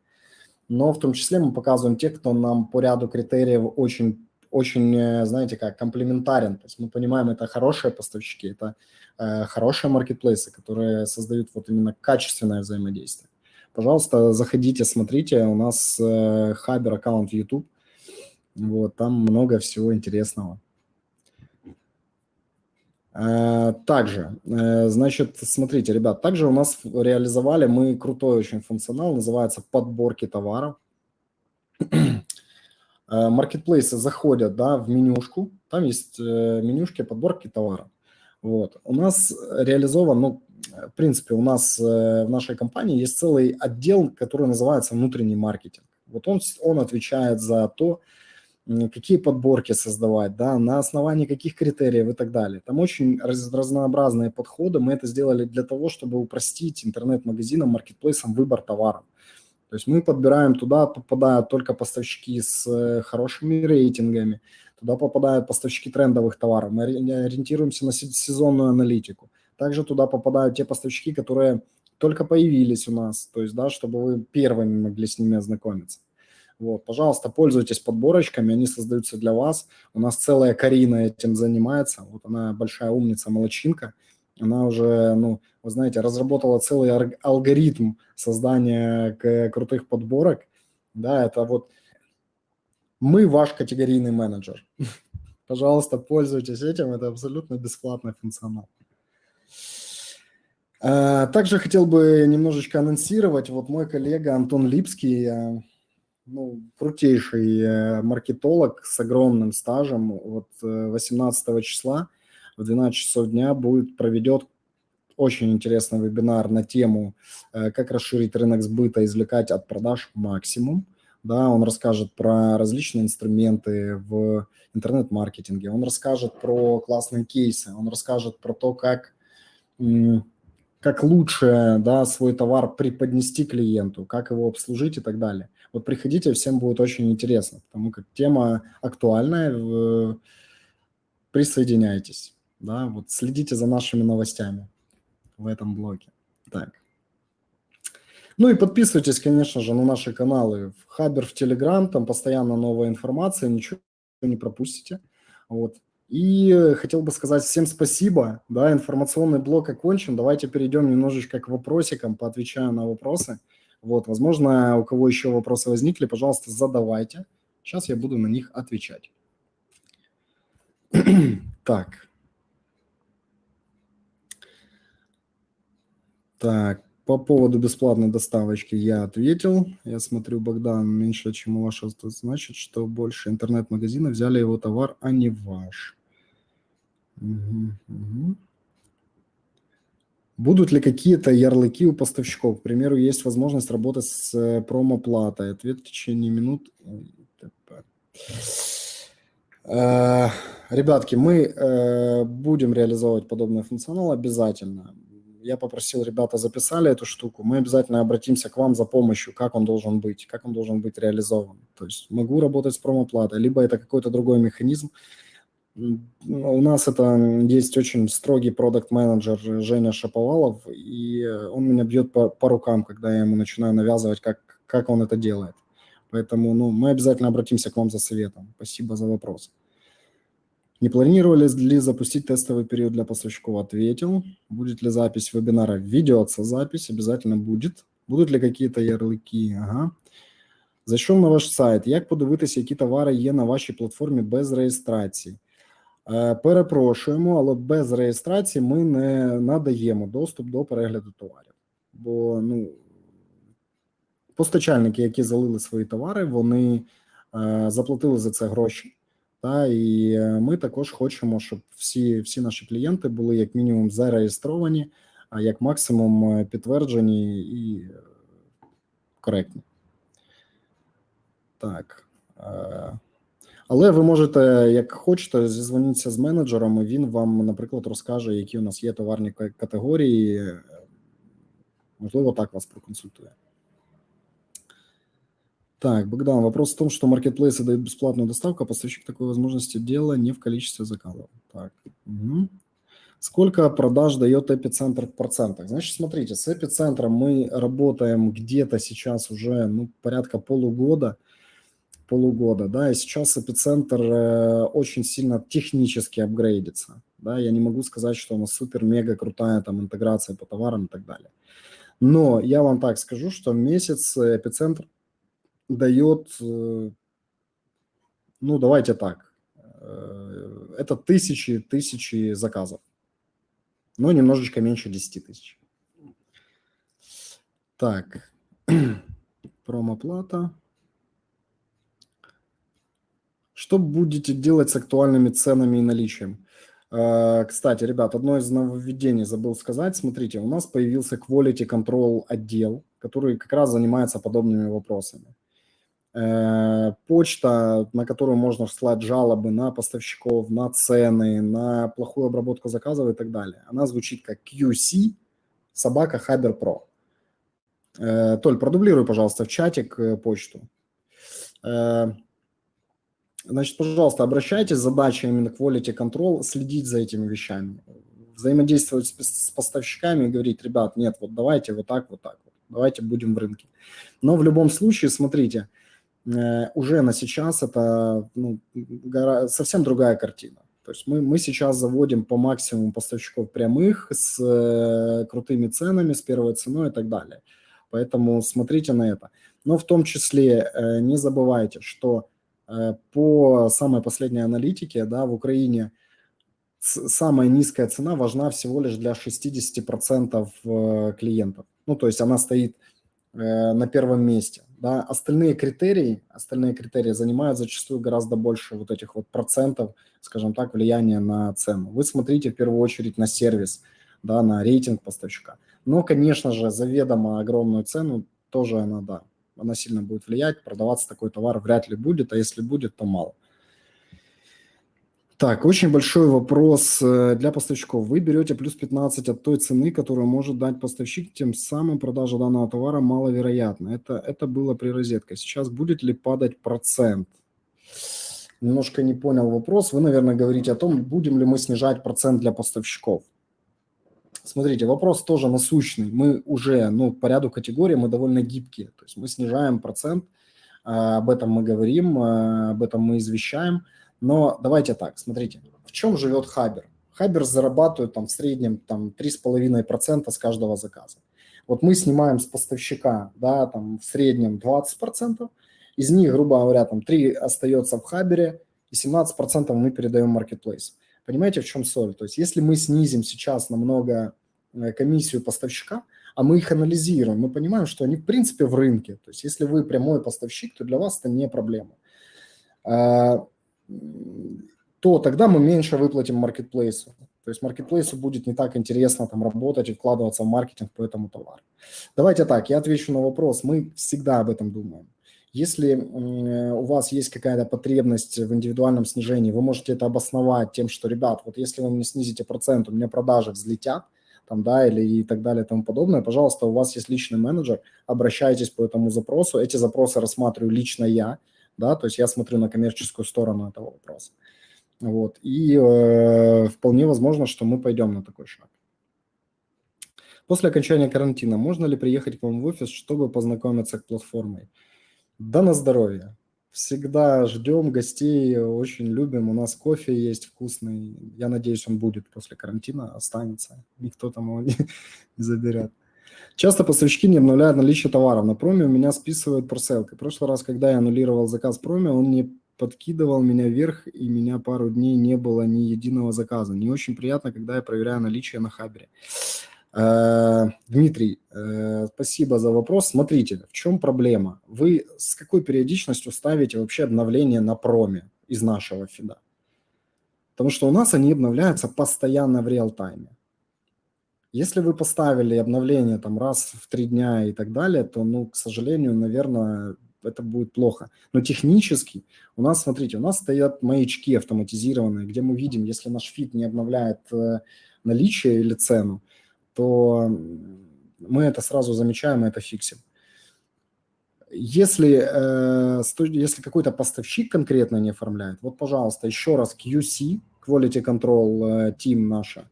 Speaker 1: но в том числе мы показываем тех, кто нам по ряду критериев очень, очень, э, знаете, как комплементарен. То есть мы понимаем, это хорошие поставщики, это э, хорошие маркетплейсы, которые создают вот именно качественное взаимодействие. Пожалуйста, заходите, смотрите, у нас э, хабер аккаунт YouTube, вот, там много всего интересного. Э, также, э, значит, смотрите, ребят, также у нас реализовали мы крутой очень функционал, называется подборки товаров. Э, маркетплейсы заходят да, в менюшку, там есть менюшки подборки товаров. Вот. У нас реализован, ну, в принципе, у нас в нашей компании есть целый отдел, который называется внутренний маркетинг. Вот он, он отвечает за то, какие подборки создавать, да, на основании каких критериев и так далее. Там очень раз, разнообразные подходы. Мы это сделали для того, чтобы упростить интернет-магазинам, маркетплейсам выбор товаров. То есть мы подбираем туда, попадают только поставщики с э, хорошими рейтингами, туда попадают поставщики трендовых товаров. Мы ориентируемся на сезонную аналитику. Также туда попадают те поставщики, которые только появились у нас, то есть, да, чтобы вы первыми могли с ними ознакомиться. Вот, пожалуйста, пользуйтесь подборочками, они создаются для вас. У нас целая Карина этим занимается. Вот она большая умница, молочинка. Она уже, ну, вы знаете, разработала целый алгоритм создания крутых подборок. Да, это вот мы ваш категорийный менеджер. Пожалуйста, пользуйтесь этим, это абсолютно бесплатный функционал. А, также хотел бы немножечко анонсировать, вот мой коллега Антон Липский, э, ну, крутейший э, маркетолог с огромным стажем. Вот 18 э, числа в 12 часов дня будет проведет очень интересный вебинар на тему, э, как расширить рынок сбыта, извлекать от продаж максимум. Да, он расскажет про различные инструменты в интернет-маркетинге, он расскажет про классные кейсы, он расскажет про то, как как лучше да, свой товар преподнести клиенту, как его обслужить и так далее. Вот приходите, всем будет очень интересно, потому как тема актуальная, присоединяйтесь, да, вот следите за нашими новостями в этом блоге. Так. Ну и подписывайтесь, конечно же, на наши каналы в Хабер, в Телеграм, там постоянно новая информация, ничего не пропустите. Вот. И хотел бы сказать всем спасибо, да, информационный блок окончен, давайте перейдем немножечко к вопросикам, поотвечаю на вопросы. Вот, возможно, у кого еще вопросы возникли, пожалуйста, задавайте. Сейчас я буду на них отвечать. так. Так, по поводу бесплатной доставочки я ответил. Я смотрю, Богдан, меньше, чем у вашего, значит, что больше интернет-магазина взяли его товар, а не ваш. Угу, угу. Будут ли какие-то ярлыки у поставщиков? К примеру, есть возможность работать с э, промоплатой. Ответ в течение минут. Ребятки, мы э, будем реализовывать подобный функционал обязательно. Я попросил, ребята записали эту штуку, мы обязательно обратимся к вам за помощью, как он должен быть, как он должен быть реализован. То есть могу работать с промоплатой, либо это какой-то другой механизм. У нас это есть очень строгий продукт-менеджер Женя Шаповалов, и он меня бьет по, по рукам, когда я ему начинаю навязывать, как, как он это делает. Поэтому ну, мы обязательно обратимся к вам за советом. Спасибо за вопрос. Не планировали ли запустить тестовый период для поставщиков? Ответил. Будет ли запись вебинара? Ведется запись, обязательно будет. Будут ли какие-то ярлики? Ага. Зайшов на ваш сайт. Як подивитися, які товари є на вашій платформі без реєстрації? Перепрошуємо, але без реєстрації ми не надаємо доступ до перегляду товарів. Бо ну, постачальники, які залили свої товари, вони заплатили за це гроші. Та і ми також хочемо, щоб всі всі наші клієнти були як мінімум зареєстровані, а як максимум підтверджені і коректні. Так. Але ви можете, як хочете, зізвонитися з менеджером, і він вам, наприклад, розкаже, які у нас є товарні категорії. Можливо, так вас проконсультує. Так, Богдан, вопрос в том, что маркетплейсы дают бесплатную доставку, а поставщик такой возможности дело не в количестве заказов. Так, угу. Сколько продаж дает эпицентр в процентах? Значит, смотрите, с эпицентром мы работаем где-то сейчас уже ну, порядка полугода, полугода, да, и сейчас эпицентр э, очень сильно технически апгрейдится, да, я не могу сказать, что у нас супер-мега крутая там интеграция по товарам и так далее. Но я вам так скажу, что месяц эпицентр дает, э, ну, давайте так, э, это тысячи, тысячи заказов, но немножечко меньше 10 тысяч. Так, промоплата. Что будете делать с актуальными ценами и наличием? Э, кстати, ребят, одно из нововведений забыл сказать. Смотрите, у нас появился Quality Control отдел, который как раз занимается подобными вопросами. Э, почта, на которую можно вслать жалобы на поставщиков, на цены, на плохую обработку заказов и так далее. Она звучит как QC собака Хабер Pro. Э, Толь, продублируй, пожалуйста, в чатик э, почту. Значит, пожалуйста, обращайтесь, задача именно quality control, следить за этими вещами, взаимодействовать с поставщиками и говорить, ребят, нет, вот давайте вот так, вот так, вот, давайте будем в рынке. Но в любом случае, смотрите, уже на сейчас это ну, совсем другая картина. То есть мы, мы сейчас заводим по максимуму поставщиков прямых с э, крутыми ценами, с первой ценой и так далее. Поэтому смотрите на это. Но в том числе э, не забывайте, что э, по самой последней аналитике да, в Украине самая низкая цена важна всего лишь для 60% э, клиентов. Ну, то есть она стоит э, на первом месте. Да, остальные критерии, остальные критерии занимают зачастую гораздо больше вот этих вот процентов, скажем так, влияния на цену. Вы смотрите в первую очередь на сервис, да, на рейтинг поставщика. Но, конечно же, заведомо огромную цену тоже она, да, она сильно будет влиять. Продаваться такой товар вряд ли будет, а если будет, то мало. Так, очень большой вопрос э, для поставщиков. Вы берете плюс 15 от той цены, которую может дать поставщик, тем самым продажа данного товара маловероятна. Это, это было при розетке. Сейчас будет ли падать процент? Немножко не понял вопрос. Вы, наверное, говорите о том, будем ли мы снижать процент для поставщиков. Смотрите, вопрос тоже насущный. Мы уже, ну, по ряду категорий мы довольно гибкие. То есть мы снижаем процент, а, об этом мы говорим, а, об этом мы извещаем – но давайте так, смотрите, в чем живет Хабер? Хабер зарабатывает там в среднем там 3,5% с каждого заказа. Вот мы снимаем с поставщика, да, там в среднем 20%, из них, грубо говоря, там 3 остается в Хабере, и 17% мы передаем Marketplace. Понимаете, в чем соль? То есть если мы снизим сейчас намного э, комиссию поставщика, а мы их анализируем, мы понимаем, что они в принципе в рынке. То есть если вы прямой поставщик, то для вас это не проблема. То тогда мы меньше выплатим маркетплейсу. То есть маркетплейсу будет не так интересно там работать и вкладываться в маркетинг по этому товару. Давайте так, я отвечу на вопрос. Мы всегда об этом думаем. Если у вас есть какая-то потребность в индивидуальном снижении, вы можете это обосновать тем, что, ребят, вот если вы мне снизите процент, у меня продажи взлетят, там, да, или и так далее и тому подобное, пожалуйста, у вас есть личный менеджер, обращайтесь по этому запросу. Эти запросы рассматриваю лично я, да, то есть я смотрю на коммерческую сторону этого вопроса. Вот, и э, вполне возможно, что мы пойдем на такой шаг. После окончания карантина можно ли приехать к вам в офис, чтобы познакомиться с платформой? Да на здоровье. Всегда ждем гостей, очень любим. У нас кофе есть вкусный. Я надеюсь, он будет после карантина, останется. Никто там его не, не заберет. Часто поставщики не обновляют наличие товаров. На проме у меня списывают парселкой. В прошлый раз, когда я аннулировал заказ проме, он не подкидывал меня вверх, и меня пару дней не было ни единого заказа. Не очень приятно, когда я проверяю наличие на Хабере. Э, Дмитрий, э, спасибо за вопрос. Смотрите, в чем проблема? Вы с какой периодичностью ставите вообще обновления на проме из нашего фида? Потому что у нас они обновляются постоянно в реал-тайме. Если вы поставили обновление там раз в три дня и так далее, то, ну, к сожалению, наверное, это будет плохо. Но технически у нас, смотрите, у нас стоят маячки автоматизированные, где мы видим, если наш фид не обновляет э, наличие или цену, то мы это сразу замечаем и это фиксим. Если, э, если какой-то поставщик конкретно не оформляет, вот, пожалуйста, еще раз QC, Quality Control э, Team наша,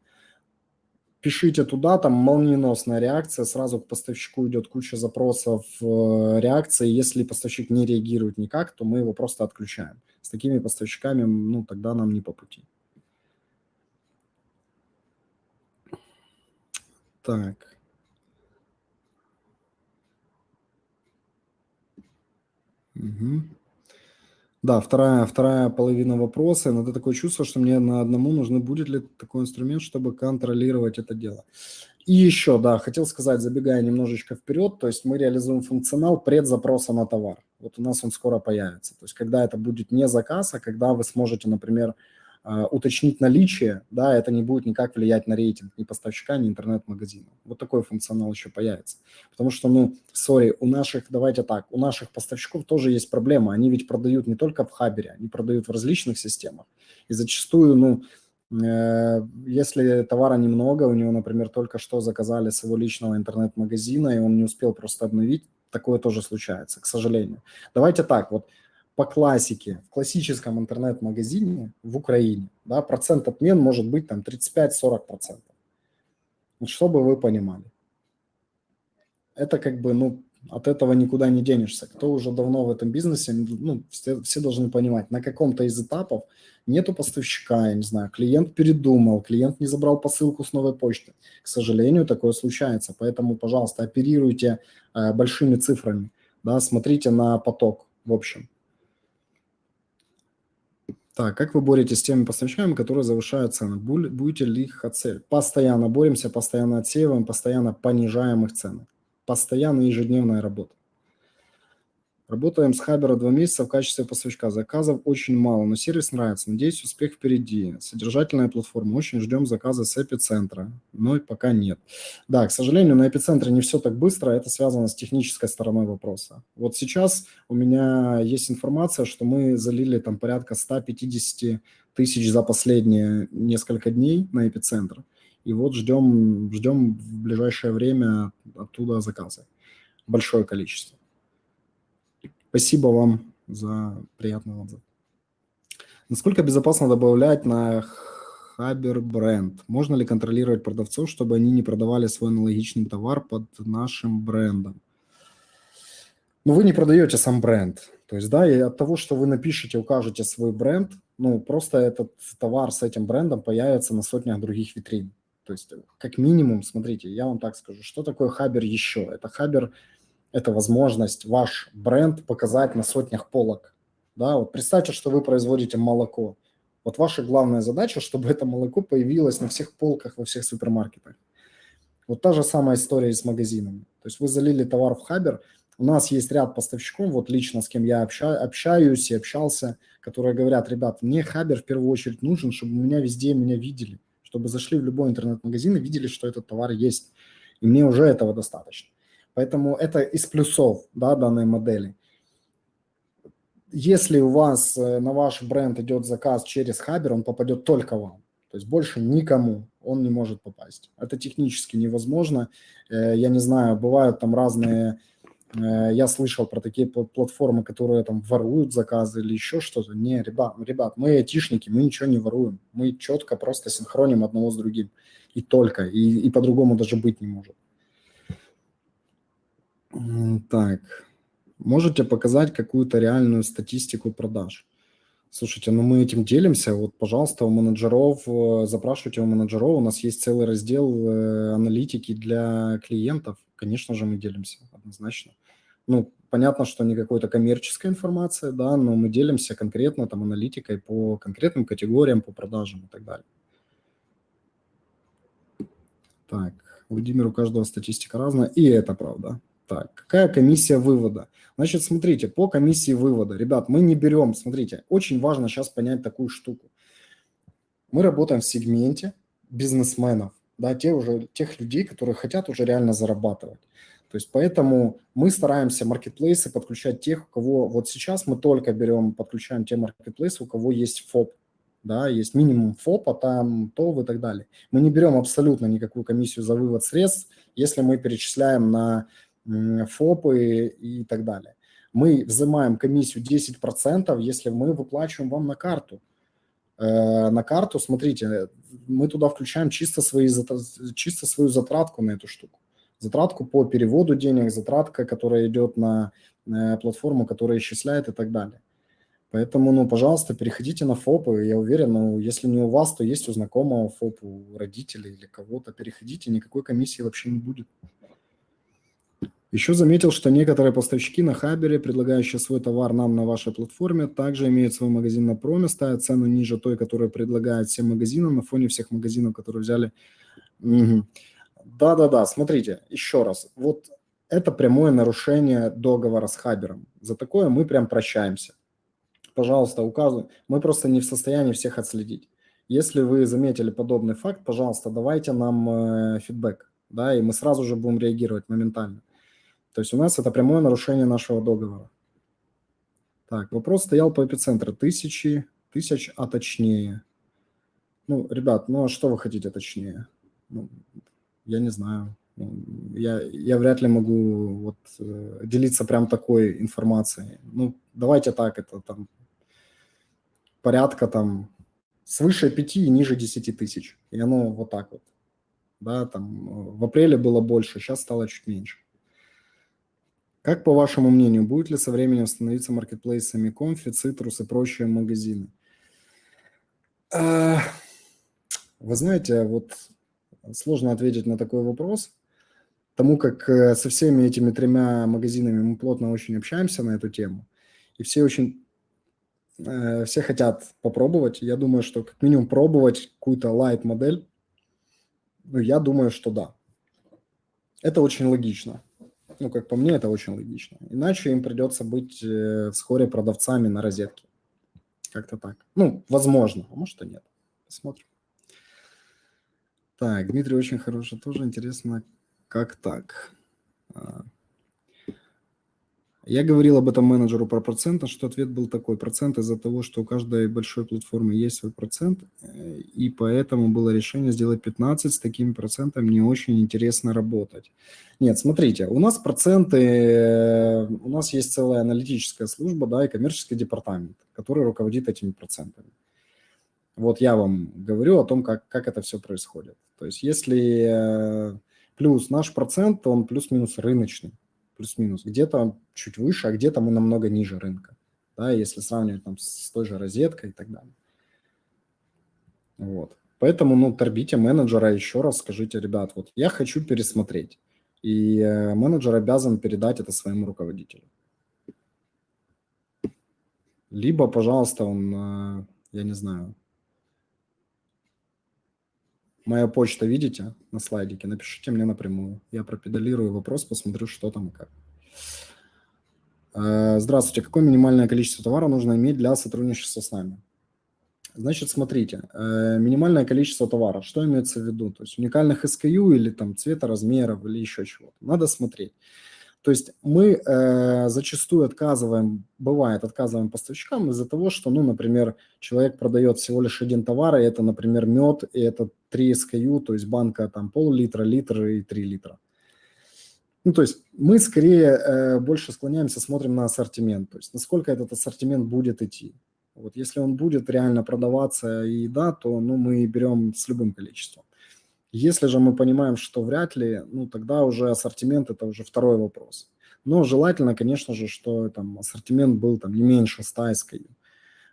Speaker 1: пишите туда, там молниеносная реакция, сразу к поставщику идет куча запросов э, реакции. Если поставщик не реагирует никак, то мы его просто отключаем. С такими поставщиками, ну, тогда нам не по пути. Так. Угу. Да, вторая, вторая половина вопроса. Но это такое чувство, что мне на одному нужно будет ли такой инструмент, чтобы контролировать это дело. И еще, да, хотел сказать, забегая немножечко вперед, то есть мы реализуем функционал предзапроса на товар. Вот у нас он скоро появится. То есть когда это будет не заказ, а когда вы сможете, например, уточнить наличие, да, это не будет никак влиять на рейтинг ни поставщика, ни интернет-магазина. Вот такой функционал еще появится. Потому что, ну, сори, у наших, давайте так, у наших поставщиков тоже есть проблема. Они ведь продают не только в Хабере, они продают в различных системах. И зачастую, ну, э, если товара немного, у него, например, только что заказали с его личного интернет-магазина, и он не успел просто обновить, такое тоже случается, к сожалению. Давайте так, вот по классике, в классическом интернет-магазине в Украине, да, процент отмен может быть там 35-40%. Вот чтобы вы понимали. Это как бы, ну, от этого никуда не денешься. Кто уже давно в этом бизнесе, ну, все, все должны понимать, на каком-то из этапов нету поставщика, я не знаю, клиент передумал, клиент не забрал посылку с новой почты. К сожалению, такое случается. Поэтому, пожалуйста, оперируйте э, большими цифрами, да, смотрите на поток в общем. Так, как вы боретесь с теми поставщиками, которые завышают цены? Будете ли их отсеивать? Постоянно боремся, постоянно отсеиваем, постоянно понижаем их цены. Постоянно ежедневная работа. Работаем с Хабера два месяца в качестве поставщика. Заказов очень мало, но сервис нравится. Надеюсь, успех впереди. Содержательная платформа. Очень ждем заказа с эпицентра, но пока нет. Да, к сожалению, на эпицентре не все так быстро. Это связано с технической стороной вопроса. Вот сейчас у меня есть информация, что мы залили там порядка 150 тысяч за последние несколько дней на эпицентр. И вот ждем, ждем в ближайшее время оттуда заказы. Большое количество. Спасибо вам за приятный отзыв. Насколько безопасно добавлять на Хабер бренд? Можно ли контролировать продавцов, чтобы они не продавали свой аналогичный товар под нашим брендом? Ну, вы не продаете сам бренд. То есть, да, и от того, что вы напишете, укажете свой бренд, ну, просто этот товар с этим брендом появится на сотнях других витрин. То есть, как минимум, смотрите, я вам так скажу, что такое Хабер еще? Это Хабер это возможность ваш бренд показать на сотнях полок. Да, вот представьте, что вы производите молоко. Вот ваша главная задача, чтобы это молоко появилось на всех полках во всех супермаркетах. Вот та же самая история и с магазинами. То есть вы залили товар в Хабер, у нас есть ряд поставщиков, вот лично с кем я обща, общаюсь и общался, которые говорят, ребят, мне Хабер в первую очередь нужен, чтобы меня везде меня видели, чтобы зашли в любой интернет-магазин и видели, что этот товар есть. И мне уже этого достаточно. Поэтому это из плюсов да, данной модели. Если у вас э, на ваш бренд идет заказ через Хабер, он попадет только вам. То есть больше никому. он не может попасть. Это технически невозможно. Э, я не знаю, бывают там разные... Э, я слышал про такие платформы, которые там воруют заказы или еще что-то. Не, ребят, ребят, мы айтишники, мы ничего не воруем. Мы четко просто синхроним одного с другим. И только. И, и по-другому даже быть не может. Так. Можете показать какую-то реальную статистику продаж? Слушайте, ну мы этим делимся. Вот, пожалуйста, у менеджеров, э, запрашивайте у менеджеров. У нас есть целый раздел э, аналитики для клиентов. Конечно же, мы делимся однозначно. Ну, понятно, что не какой-то коммерческая информация, да, но мы делимся конкретно там аналитикой по конкретным категориям, по продажам и так далее. Так, Владимир, у каждого статистика разная, и это правда. Так, какая комиссия вывода? Значит, смотрите, по комиссии вывода, ребят, мы не берем, смотрите, очень важно сейчас понять такую штуку. Мы работаем в сегменте бизнесменов, да, те уже, тех людей, которые хотят уже реально зарабатывать. То есть поэтому мы стараемся маркетплейсы подключать тех, у кого вот сейчас мы только берем, подключаем те маркетплейсы, у кого есть ФОП, да, есть минимум ФОПа, там ТОВ и так далее. Мы не берем абсолютно никакую комиссию за вывод средств, если мы перечисляем на ФОПы и так далее. Мы взимаем комиссию 10%, если мы выплачиваем вам на карту. Э, на карту, смотрите, мы туда включаем чисто, свои, чисто свою затратку на эту штуку. Затратку по переводу денег, затратка, которая идет на э, платформу, которая исчисляет и так далее. Поэтому, ну, пожалуйста, переходите на ФОПы. Я уверен, ну, если не у вас, то есть у знакомого ФОП, у родителей или кого-то. Переходите, никакой комиссии вообще не будет. Еще заметил, что некоторые поставщики на Хабере, предлагающие свой товар нам на вашей платформе, также имеют свой магазин на проме, ставят цену ниже той, которую предлагают всем магазинам на фоне всех магазинов, которые взяли. Да-да-да, смотрите, еще раз. Вот это прямое нарушение договора с Хабером. За такое мы прям прощаемся. Пожалуйста, указывай. Мы просто не в состоянии всех отследить. Если вы заметили подобный факт, пожалуйста, давайте нам э, фидбэк, да, и мы сразу же будем реагировать моментально. То есть у нас это прямое нарушение нашего договора. Так, вопрос стоял по эпицентру. Тысячи, тысяч, а точнее. Ну, ребят, ну а что вы хотите точнее? Ну, я не знаю. Ну, я, я вряд ли могу вот, э, делиться прям такой информацией. Ну, давайте так, это там порядка там свыше 5 и ниже 10 тысяч. И оно вот так вот. Да, там э, в апреле было больше, сейчас стало чуть меньше. Как, по вашему мнению, будет ли со временем становиться маркетплейсами Комфи, Цитрус и прочие магазины? А, вы знаете, вот сложно ответить на такой вопрос, тому как э, со всеми этими тремя магазинами мы плотно очень общаемся на эту тему, и все очень, э, все хотят попробовать. Я думаю, что как минимум пробовать какую-то лайт-модель, ну, я думаю, что да. Это очень логично. Ну, как по мне, это очень логично. Иначе им придется быть э, вскоре продавцами на розетке. Как-то так. Ну, возможно, а может и нет. Посмотрим. Так, Дмитрий очень хороший. Тоже интересно, как так. Я говорил об этом менеджеру про проценты, что ответ был такой. Процент из-за того, что у каждой большой платформы есть свой процент, э, и поэтому было решение сделать 15. С такими процентами не очень интересно работать. Нет, смотрите, у нас проценты, э, у нас есть целая аналитическая служба, да, и коммерческий департамент, который руководит этими процентами. Вот я вам говорю о том, как, как это все происходит. То есть если э, плюс наш процент, он плюс-минус рыночный плюс-минус. Где-то чуть выше, а где-то мы намного ниже рынка, да, если сравнивать там с той же розеткой и так далее. Вот. Поэтому, ну, торбите менеджера еще раз, скажите, ребят, вот я хочу пересмотреть. И э, менеджер обязан передать это своему руководителю. Либо, пожалуйста, он, э, я не знаю, Моя почта, видите, на слайдике? Напишите мне напрямую. Я пропедалирую вопрос, посмотрю, что там и как. Э, здравствуйте. Какое минимальное количество товара нужно иметь для сотрудничества с нами? Значит, смотрите, э, минимальное количество товара, что имеется в виду? То есть уникальных SKU или там цвета, размеров или еще чего-то. Надо смотреть. То есть мы э, зачастую отказываем, бывает, отказываем поставщикам из-за того, что, ну, например, человек продает всего лишь один товар, и это, например, мед, и это 3 SKU, то есть банка там пол-литра, литр и 3 литра. Ну, то есть мы скорее э, больше склоняемся, смотрим на ассортимент, то есть насколько этот ассортимент будет идти. Вот если он будет реально продаваться и да, то ну, мы берем с любым количеством. Если же мы понимаем, что вряд ли, ну тогда уже ассортимент – это уже второй вопрос. Но желательно, конечно же, что там ассортимент был там не меньше 100 SKU.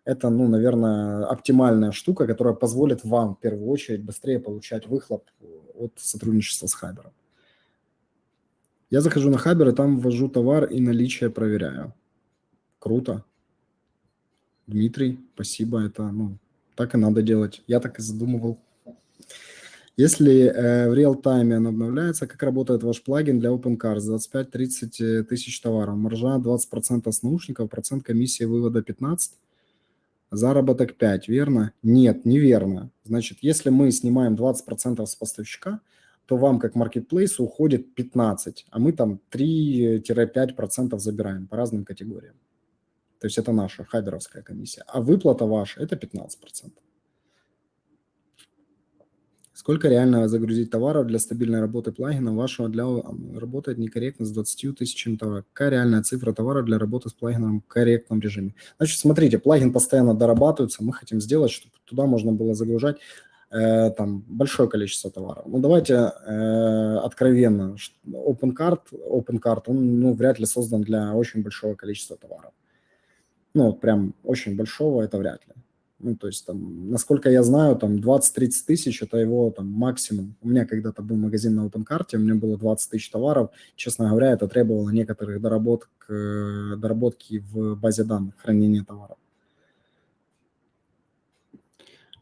Speaker 1: Это, ну, наверное, оптимальная штука, которая позволит вам в первую очередь быстрее получать выхлоп от сотрудничества с Хабером. Я захожу на Хабер и там ввожу товар и наличие проверяю. Круто. Дмитрий, спасибо. Это, ну, так и надо делать. Я так и задумывал. Если э, в реал-тайме он обновляется, как работает ваш плагин для OpenCars? 25-30 тысяч товаров, маржа 20% с наушников, процент комиссии вывода 15, заработок 5, верно? Нет, неверно. Значит, если мы снимаем 20% с поставщика, то вам как маркетплейсу уходит 15, а мы там 3-5% забираем по разным категориям. То есть это наша хаберовская комиссия. А выплата ваша – это 15%. Сколько реально загрузить товаров для стабильной работы плагина вашего для работает некорректно с 20 тысячами товаров? Какая реальная цифра товара для работы с плагином в корректном режиме? Значит, смотрите, плагин постоянно дорабатывается, мы хотим сделать, чтобы туда можно было загружать э, там большое количество товаров. Ну, давайте э, откровенно, OpenCart, OpenCart, он ну, вряд ли создан для очень большого количества товаров. Ну, прям очень большого это вряд ли. Ну, то есть, там, насколько я знаю, там 20-30 тысяч – это его там максимум. У меня когда-то был магазин на OpenCart, у меня было 20 тысяч товаров. Честно говоря, это требовало некоторых доработок, э, доработки в базе данных, хранения товаров.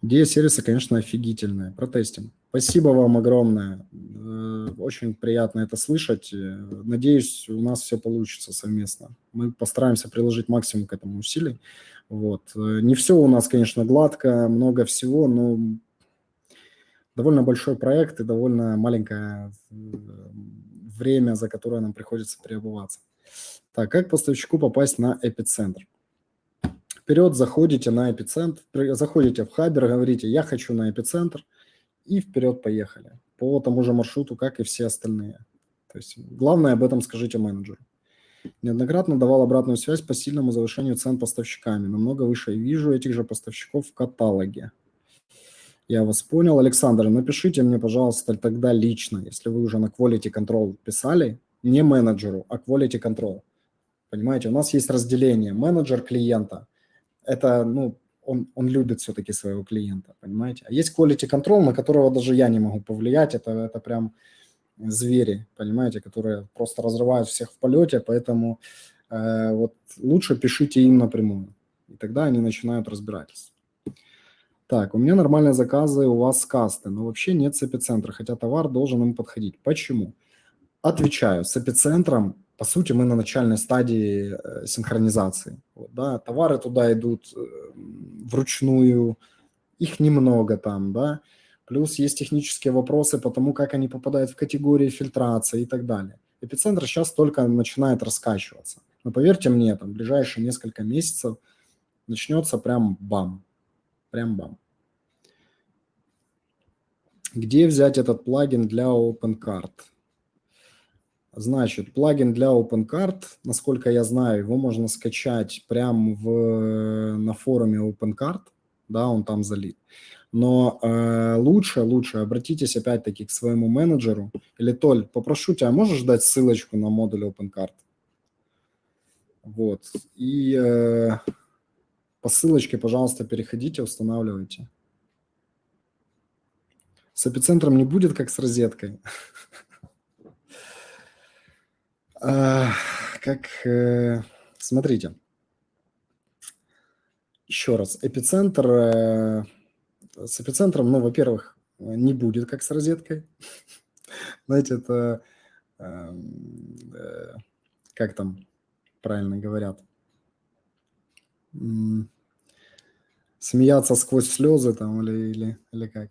Speaker 1: Идея сервиса, конечно, офигительная. Протестим. Спасибо вам огромное. Э, очень приятно это слышать. Э, надеюсь, у нас все получится совместно. Мы постараемся приложить максимум к этому усилий. Вот. Э, не все у нас, конечно, гладко, много всего, но довольно большой проект и довольно маленькое время, за которое нам приходится переобуваться. Так, как поставщику попасть на эпицентр? Вперед заходите на эпицентр, заходите в Хабер, говорите, я хочу на эпицентр, и вперед поехали. По тому же маршруту, как и все остальные. То есть главное об этом скажите менеджеру. Неоднократно давал обратную связь по сильному завышению цен поставщиками. Намного выше вижу этих же поставщиков в каталоге. Я вас понял. Александр, напишите мне, пожалуйста, тогда лично, если вы уже на Quality Control писали, не менеджеру, а Quality Control. Понимаете, у нас есть разделение. Менеджер клиента – это, ну, он, он любит все-таки своего клиента, понимаете? А есть Quality Control, на которого даже я не могу повлиять. Это, это прям звери, понимаете, которые просто разрывают всех в полете, поэтому э, вот лучше пишите им напрямую, и тогда они начинают разбирательство. Так, у меня нормальные заказы, у вас касты, но вообще нет с эпицентра, хотя товар должен им подходить. Почему? Отвечаю, с эпицентром, по сути, мы на начальной стадии э, синхронизации. Вот, да, товары туда идут э, вручную, их немного там, да, Плюс есть технические вопросы по тому, как они попадают в категории фильтрации и так далее. Эпицентр сейчас только начинает раскачиваться. Но поверьте мне, там, ближайшие несколько месяцев начнется прям бам. Прям бам. Где взять этот плагин для OpenCard? Значит, плагин для OpenCard, насколько я знаю, его можно скачать прямо в, на форуме OpenCard, да, он там залит. Но э, лучше, лучше обратитесь опять-таки к своему менеджеру. Или, Толь, попрошу тебя, можешь дать ссылочку на модуль OpenCard? Вот. И э, по ссылочке, пожалуйста, переходите, устанавливайте. С эпицентром не будет, как с розеткой. Как, э, смотрите. Еще раз, эпицентр э, с эпицентром, ну, во-первых, не будет, как с розеткой. Знаете, это, эм, э, как там правильно говорят, смеяться сквозь слезы там или, или, или как.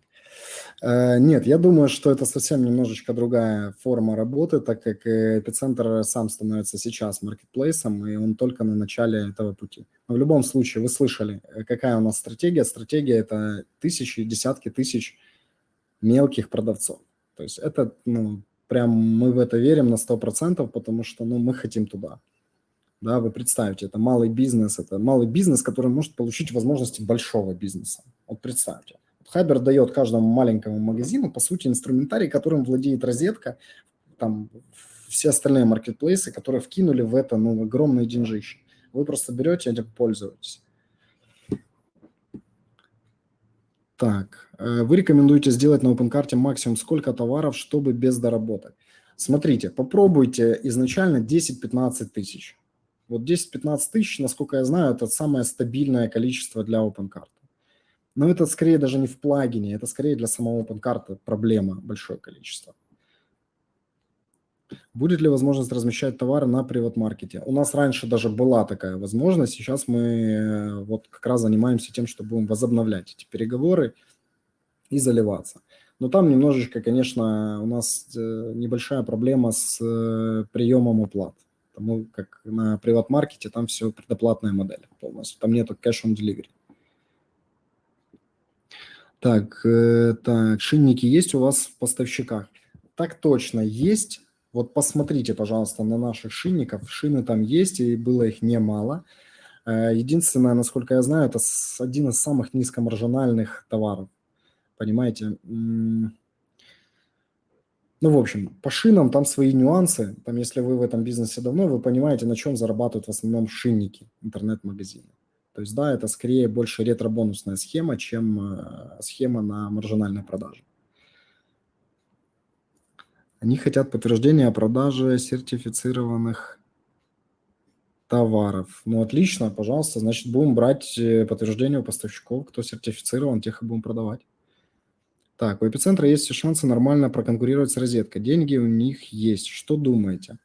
Speaker 1: Э, нет, я думаю, что это совсем немножечко другая форма работы, так как эпицентр сам становится сейчас маркетплейсом, и он только на начале этого пути. Но в любом случае, вы слышали, э, какая у нас стратегия. Стратегия – это тысячи, десятки тысяч мелких продавцов. То есть это, ну, прям мы в это верим на 100%, потому что, ну, мы хотим туда. Да, вы представьте, это малый бизнес, это малый бизнес, который может получить возможности большого бизнеса. Вот представьте. Хабер дает каждому маленькому магазину, по сути, инструментарий, которым владеет розетка, там все остальные маркетплейсы, которые вкинули в это ну, огромные деньжища. Вы просто берете этим пользуетесь. Так, э, вы рекомендуете сделать на OpenCart максимум сколько товаров, чтобы без доработок? Смотрите, попробуйте изначально 10-15 тысяч. Вот 10-15 тысяч, насколько я знаю, это самое стабильное количество для OpenCart. Но это скорее даже не в плагине, это скорее для самого OpenCart проблема большое количество. Будет ли возможность размещать товары на приват-маркете? У нас раньше даже была такая возможность, сейчас мы э, вот как раз занимаемся тем, что будем возобновлять эти переговоры и заливаться. Но там немножечко, конечно, у нас э, небольшая проблема с э, приемом уплат. Потому как на приват-маркете там все предоплатная модель полностью, там нету кэш-он-деливери. Так, э, так, шинники есть у вас в поставщиках? Так точно, есть. Вот посмотрите, пожалуйста, на наших шинников. Шины там есть, и было их немало. Э, единственное, насколько я знаю, это один из самых низкомаржинальных товаров. Понимаете? Ну, в общем, по шинам там свои нюансы. Там, если вы в этом бизнесе давно, вы понимаете, на чем зарабатывают в основном шинники, интернет-магазины. То есть, да, это скорее больше ретро-бонусная схема, чем э, схема на маржинальной продаже. Они хотят подтверждения о продаже сертифицированных товаров. Ну, отлично, пожалуйста. Значит, будем брать э, подтверждение у поставщиков, кто сертифицирован, тех и будем продавать. Так, у эпицентра есть все шансы нормально проконкурировать с розеткой. Деньги у них есть. Что думаете?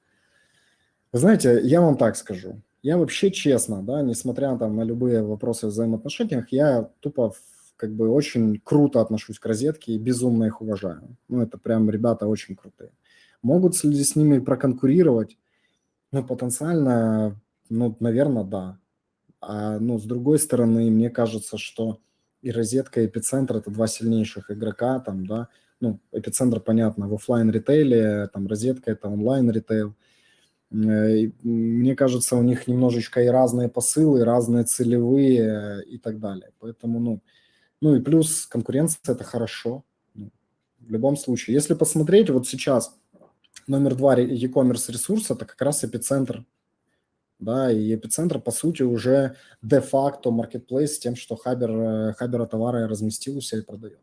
Speaker 1: Знаете, я вам так скажу. Я вообще честно, да, несмотря там на любые вопросы в взаимоотношениях, я тупо как бы очень круто отношусь к розетке и безумно их уважаю. Ну, это прям ребята очень крутые. Могут ли с ними проконкурировать? Ну, потенциально, ну, наверное, да. А, ну, с другой стороны, мне кажется, что и розетка, и эпицентр – это два сильнейших игрока, там, да, ну, эпицентр, понятно, в офлайн ритейле там, розетка – это онлайн-ритейл – Э, мне кажется, у них немножечко и разные посылы, и разные целевые и так далее. Поэтому, ну, ну и плюс конкуренция – это хорошо. Ну, в любом случае. Если посмотреть, вот сейчас номер два e-commerce ресурс – это как раз эпицентр. Да, и эпицентр, по сути, уже де-факто маркетплейс тем, что Хабер, э, Хабера товары разместил у себя и продает.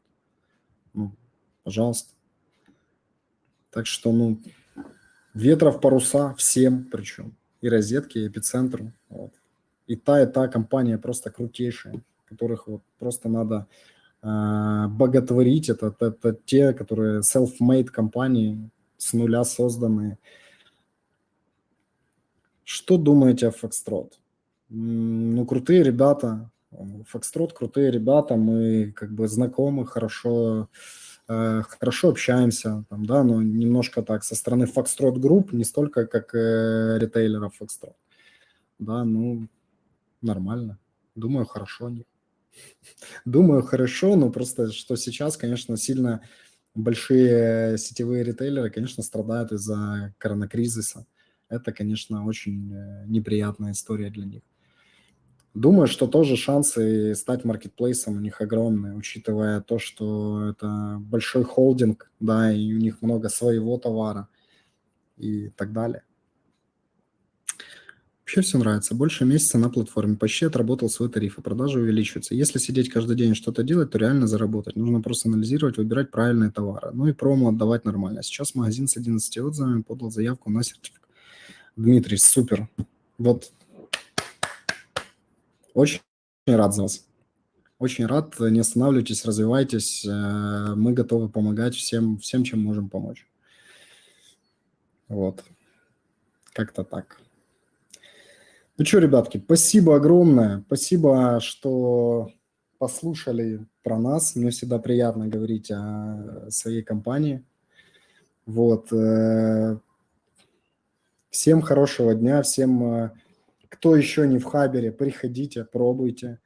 Speaker 1: Ну, пожалуйста. Так что, ну, Ветров паруса всем причем. И розетки, и эпицентру. Вот. И та, и та компания просто крутейшая, которых вот просто надо э, боготворить. Это, это, это те, которые self-made компании, с нуля созданные. Что думаете о Foxtrot? Ну, крутые ребята. Foxtrot крутые ребята. Мы как бы знакомы хорошо Э, хорошо общаемся, там, да, но немножко так со стороны Foxtrot Group, не столько как э, ритейлеров Foxtrot. Да, ну, нормально. Думаю, хорошо. Думаю, хорошо, но просто что сейчас, конечно, сильно большие сетевые ритейлеры, конечно, страдают из-за коронакризиса. Это, конечно, очень э, неприятная история для них. Думаю, что тоже шансы стать маркетплейсом у них огромные, учитывая то, что это большой холдинг, да, и у них много своего товара и так далее. Вообще все нравится. Больше месяца на платформе. Почти отработал свой тариф, и продажи увеличиваются. Если сидеть каждый день что-то делать, то реально заработать. Нужно просто анализировать, выбирать правильные товары. Ну и промо отдавать нормально. Сейчас магазин с 11 отзывами подал заявку на сертификат. Дмитрий, супер. Вот очень рад за вас. Очень рад. Не останавливайтесь, развивайтесь. Э, мы готовы помогать всем, всем, чем можем помочь. Вот. Как-то так. Ну что, ребятки, спасибо огромное. Спасибо, что послушали про нас. Мне всегда приятно говорить о своей компании. Вот. Э, всем хорошего дня, всем, э, кто еще не в Хабере, приходите, пробуйте.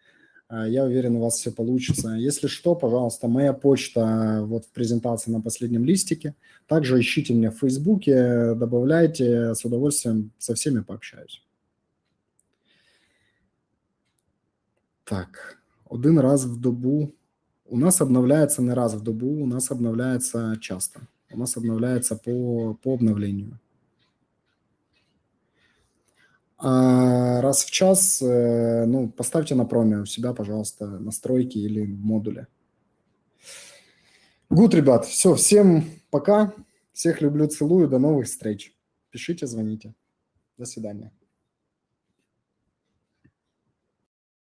Speaker 1: Э, я уверен, у вас все получится. Если что, пожалуйста, моя почта вот в презентации на последнем листике. Также ищите меня в Фейсбуке, добавляйте, с удовольствием со всеми пообщаюсь. Так, один раз в добу. У нас обновляется не раз в добу, у нас обновляется часто. У нас обновляется по, по обновлению. А раз в час, э, ну, поставьте на проме у себя, пожалуйста, настройки или модули. Гуд, ребят, все, всем пока. Всех люблю, целую, до новых встреч. Пишите, звоните. До свидания.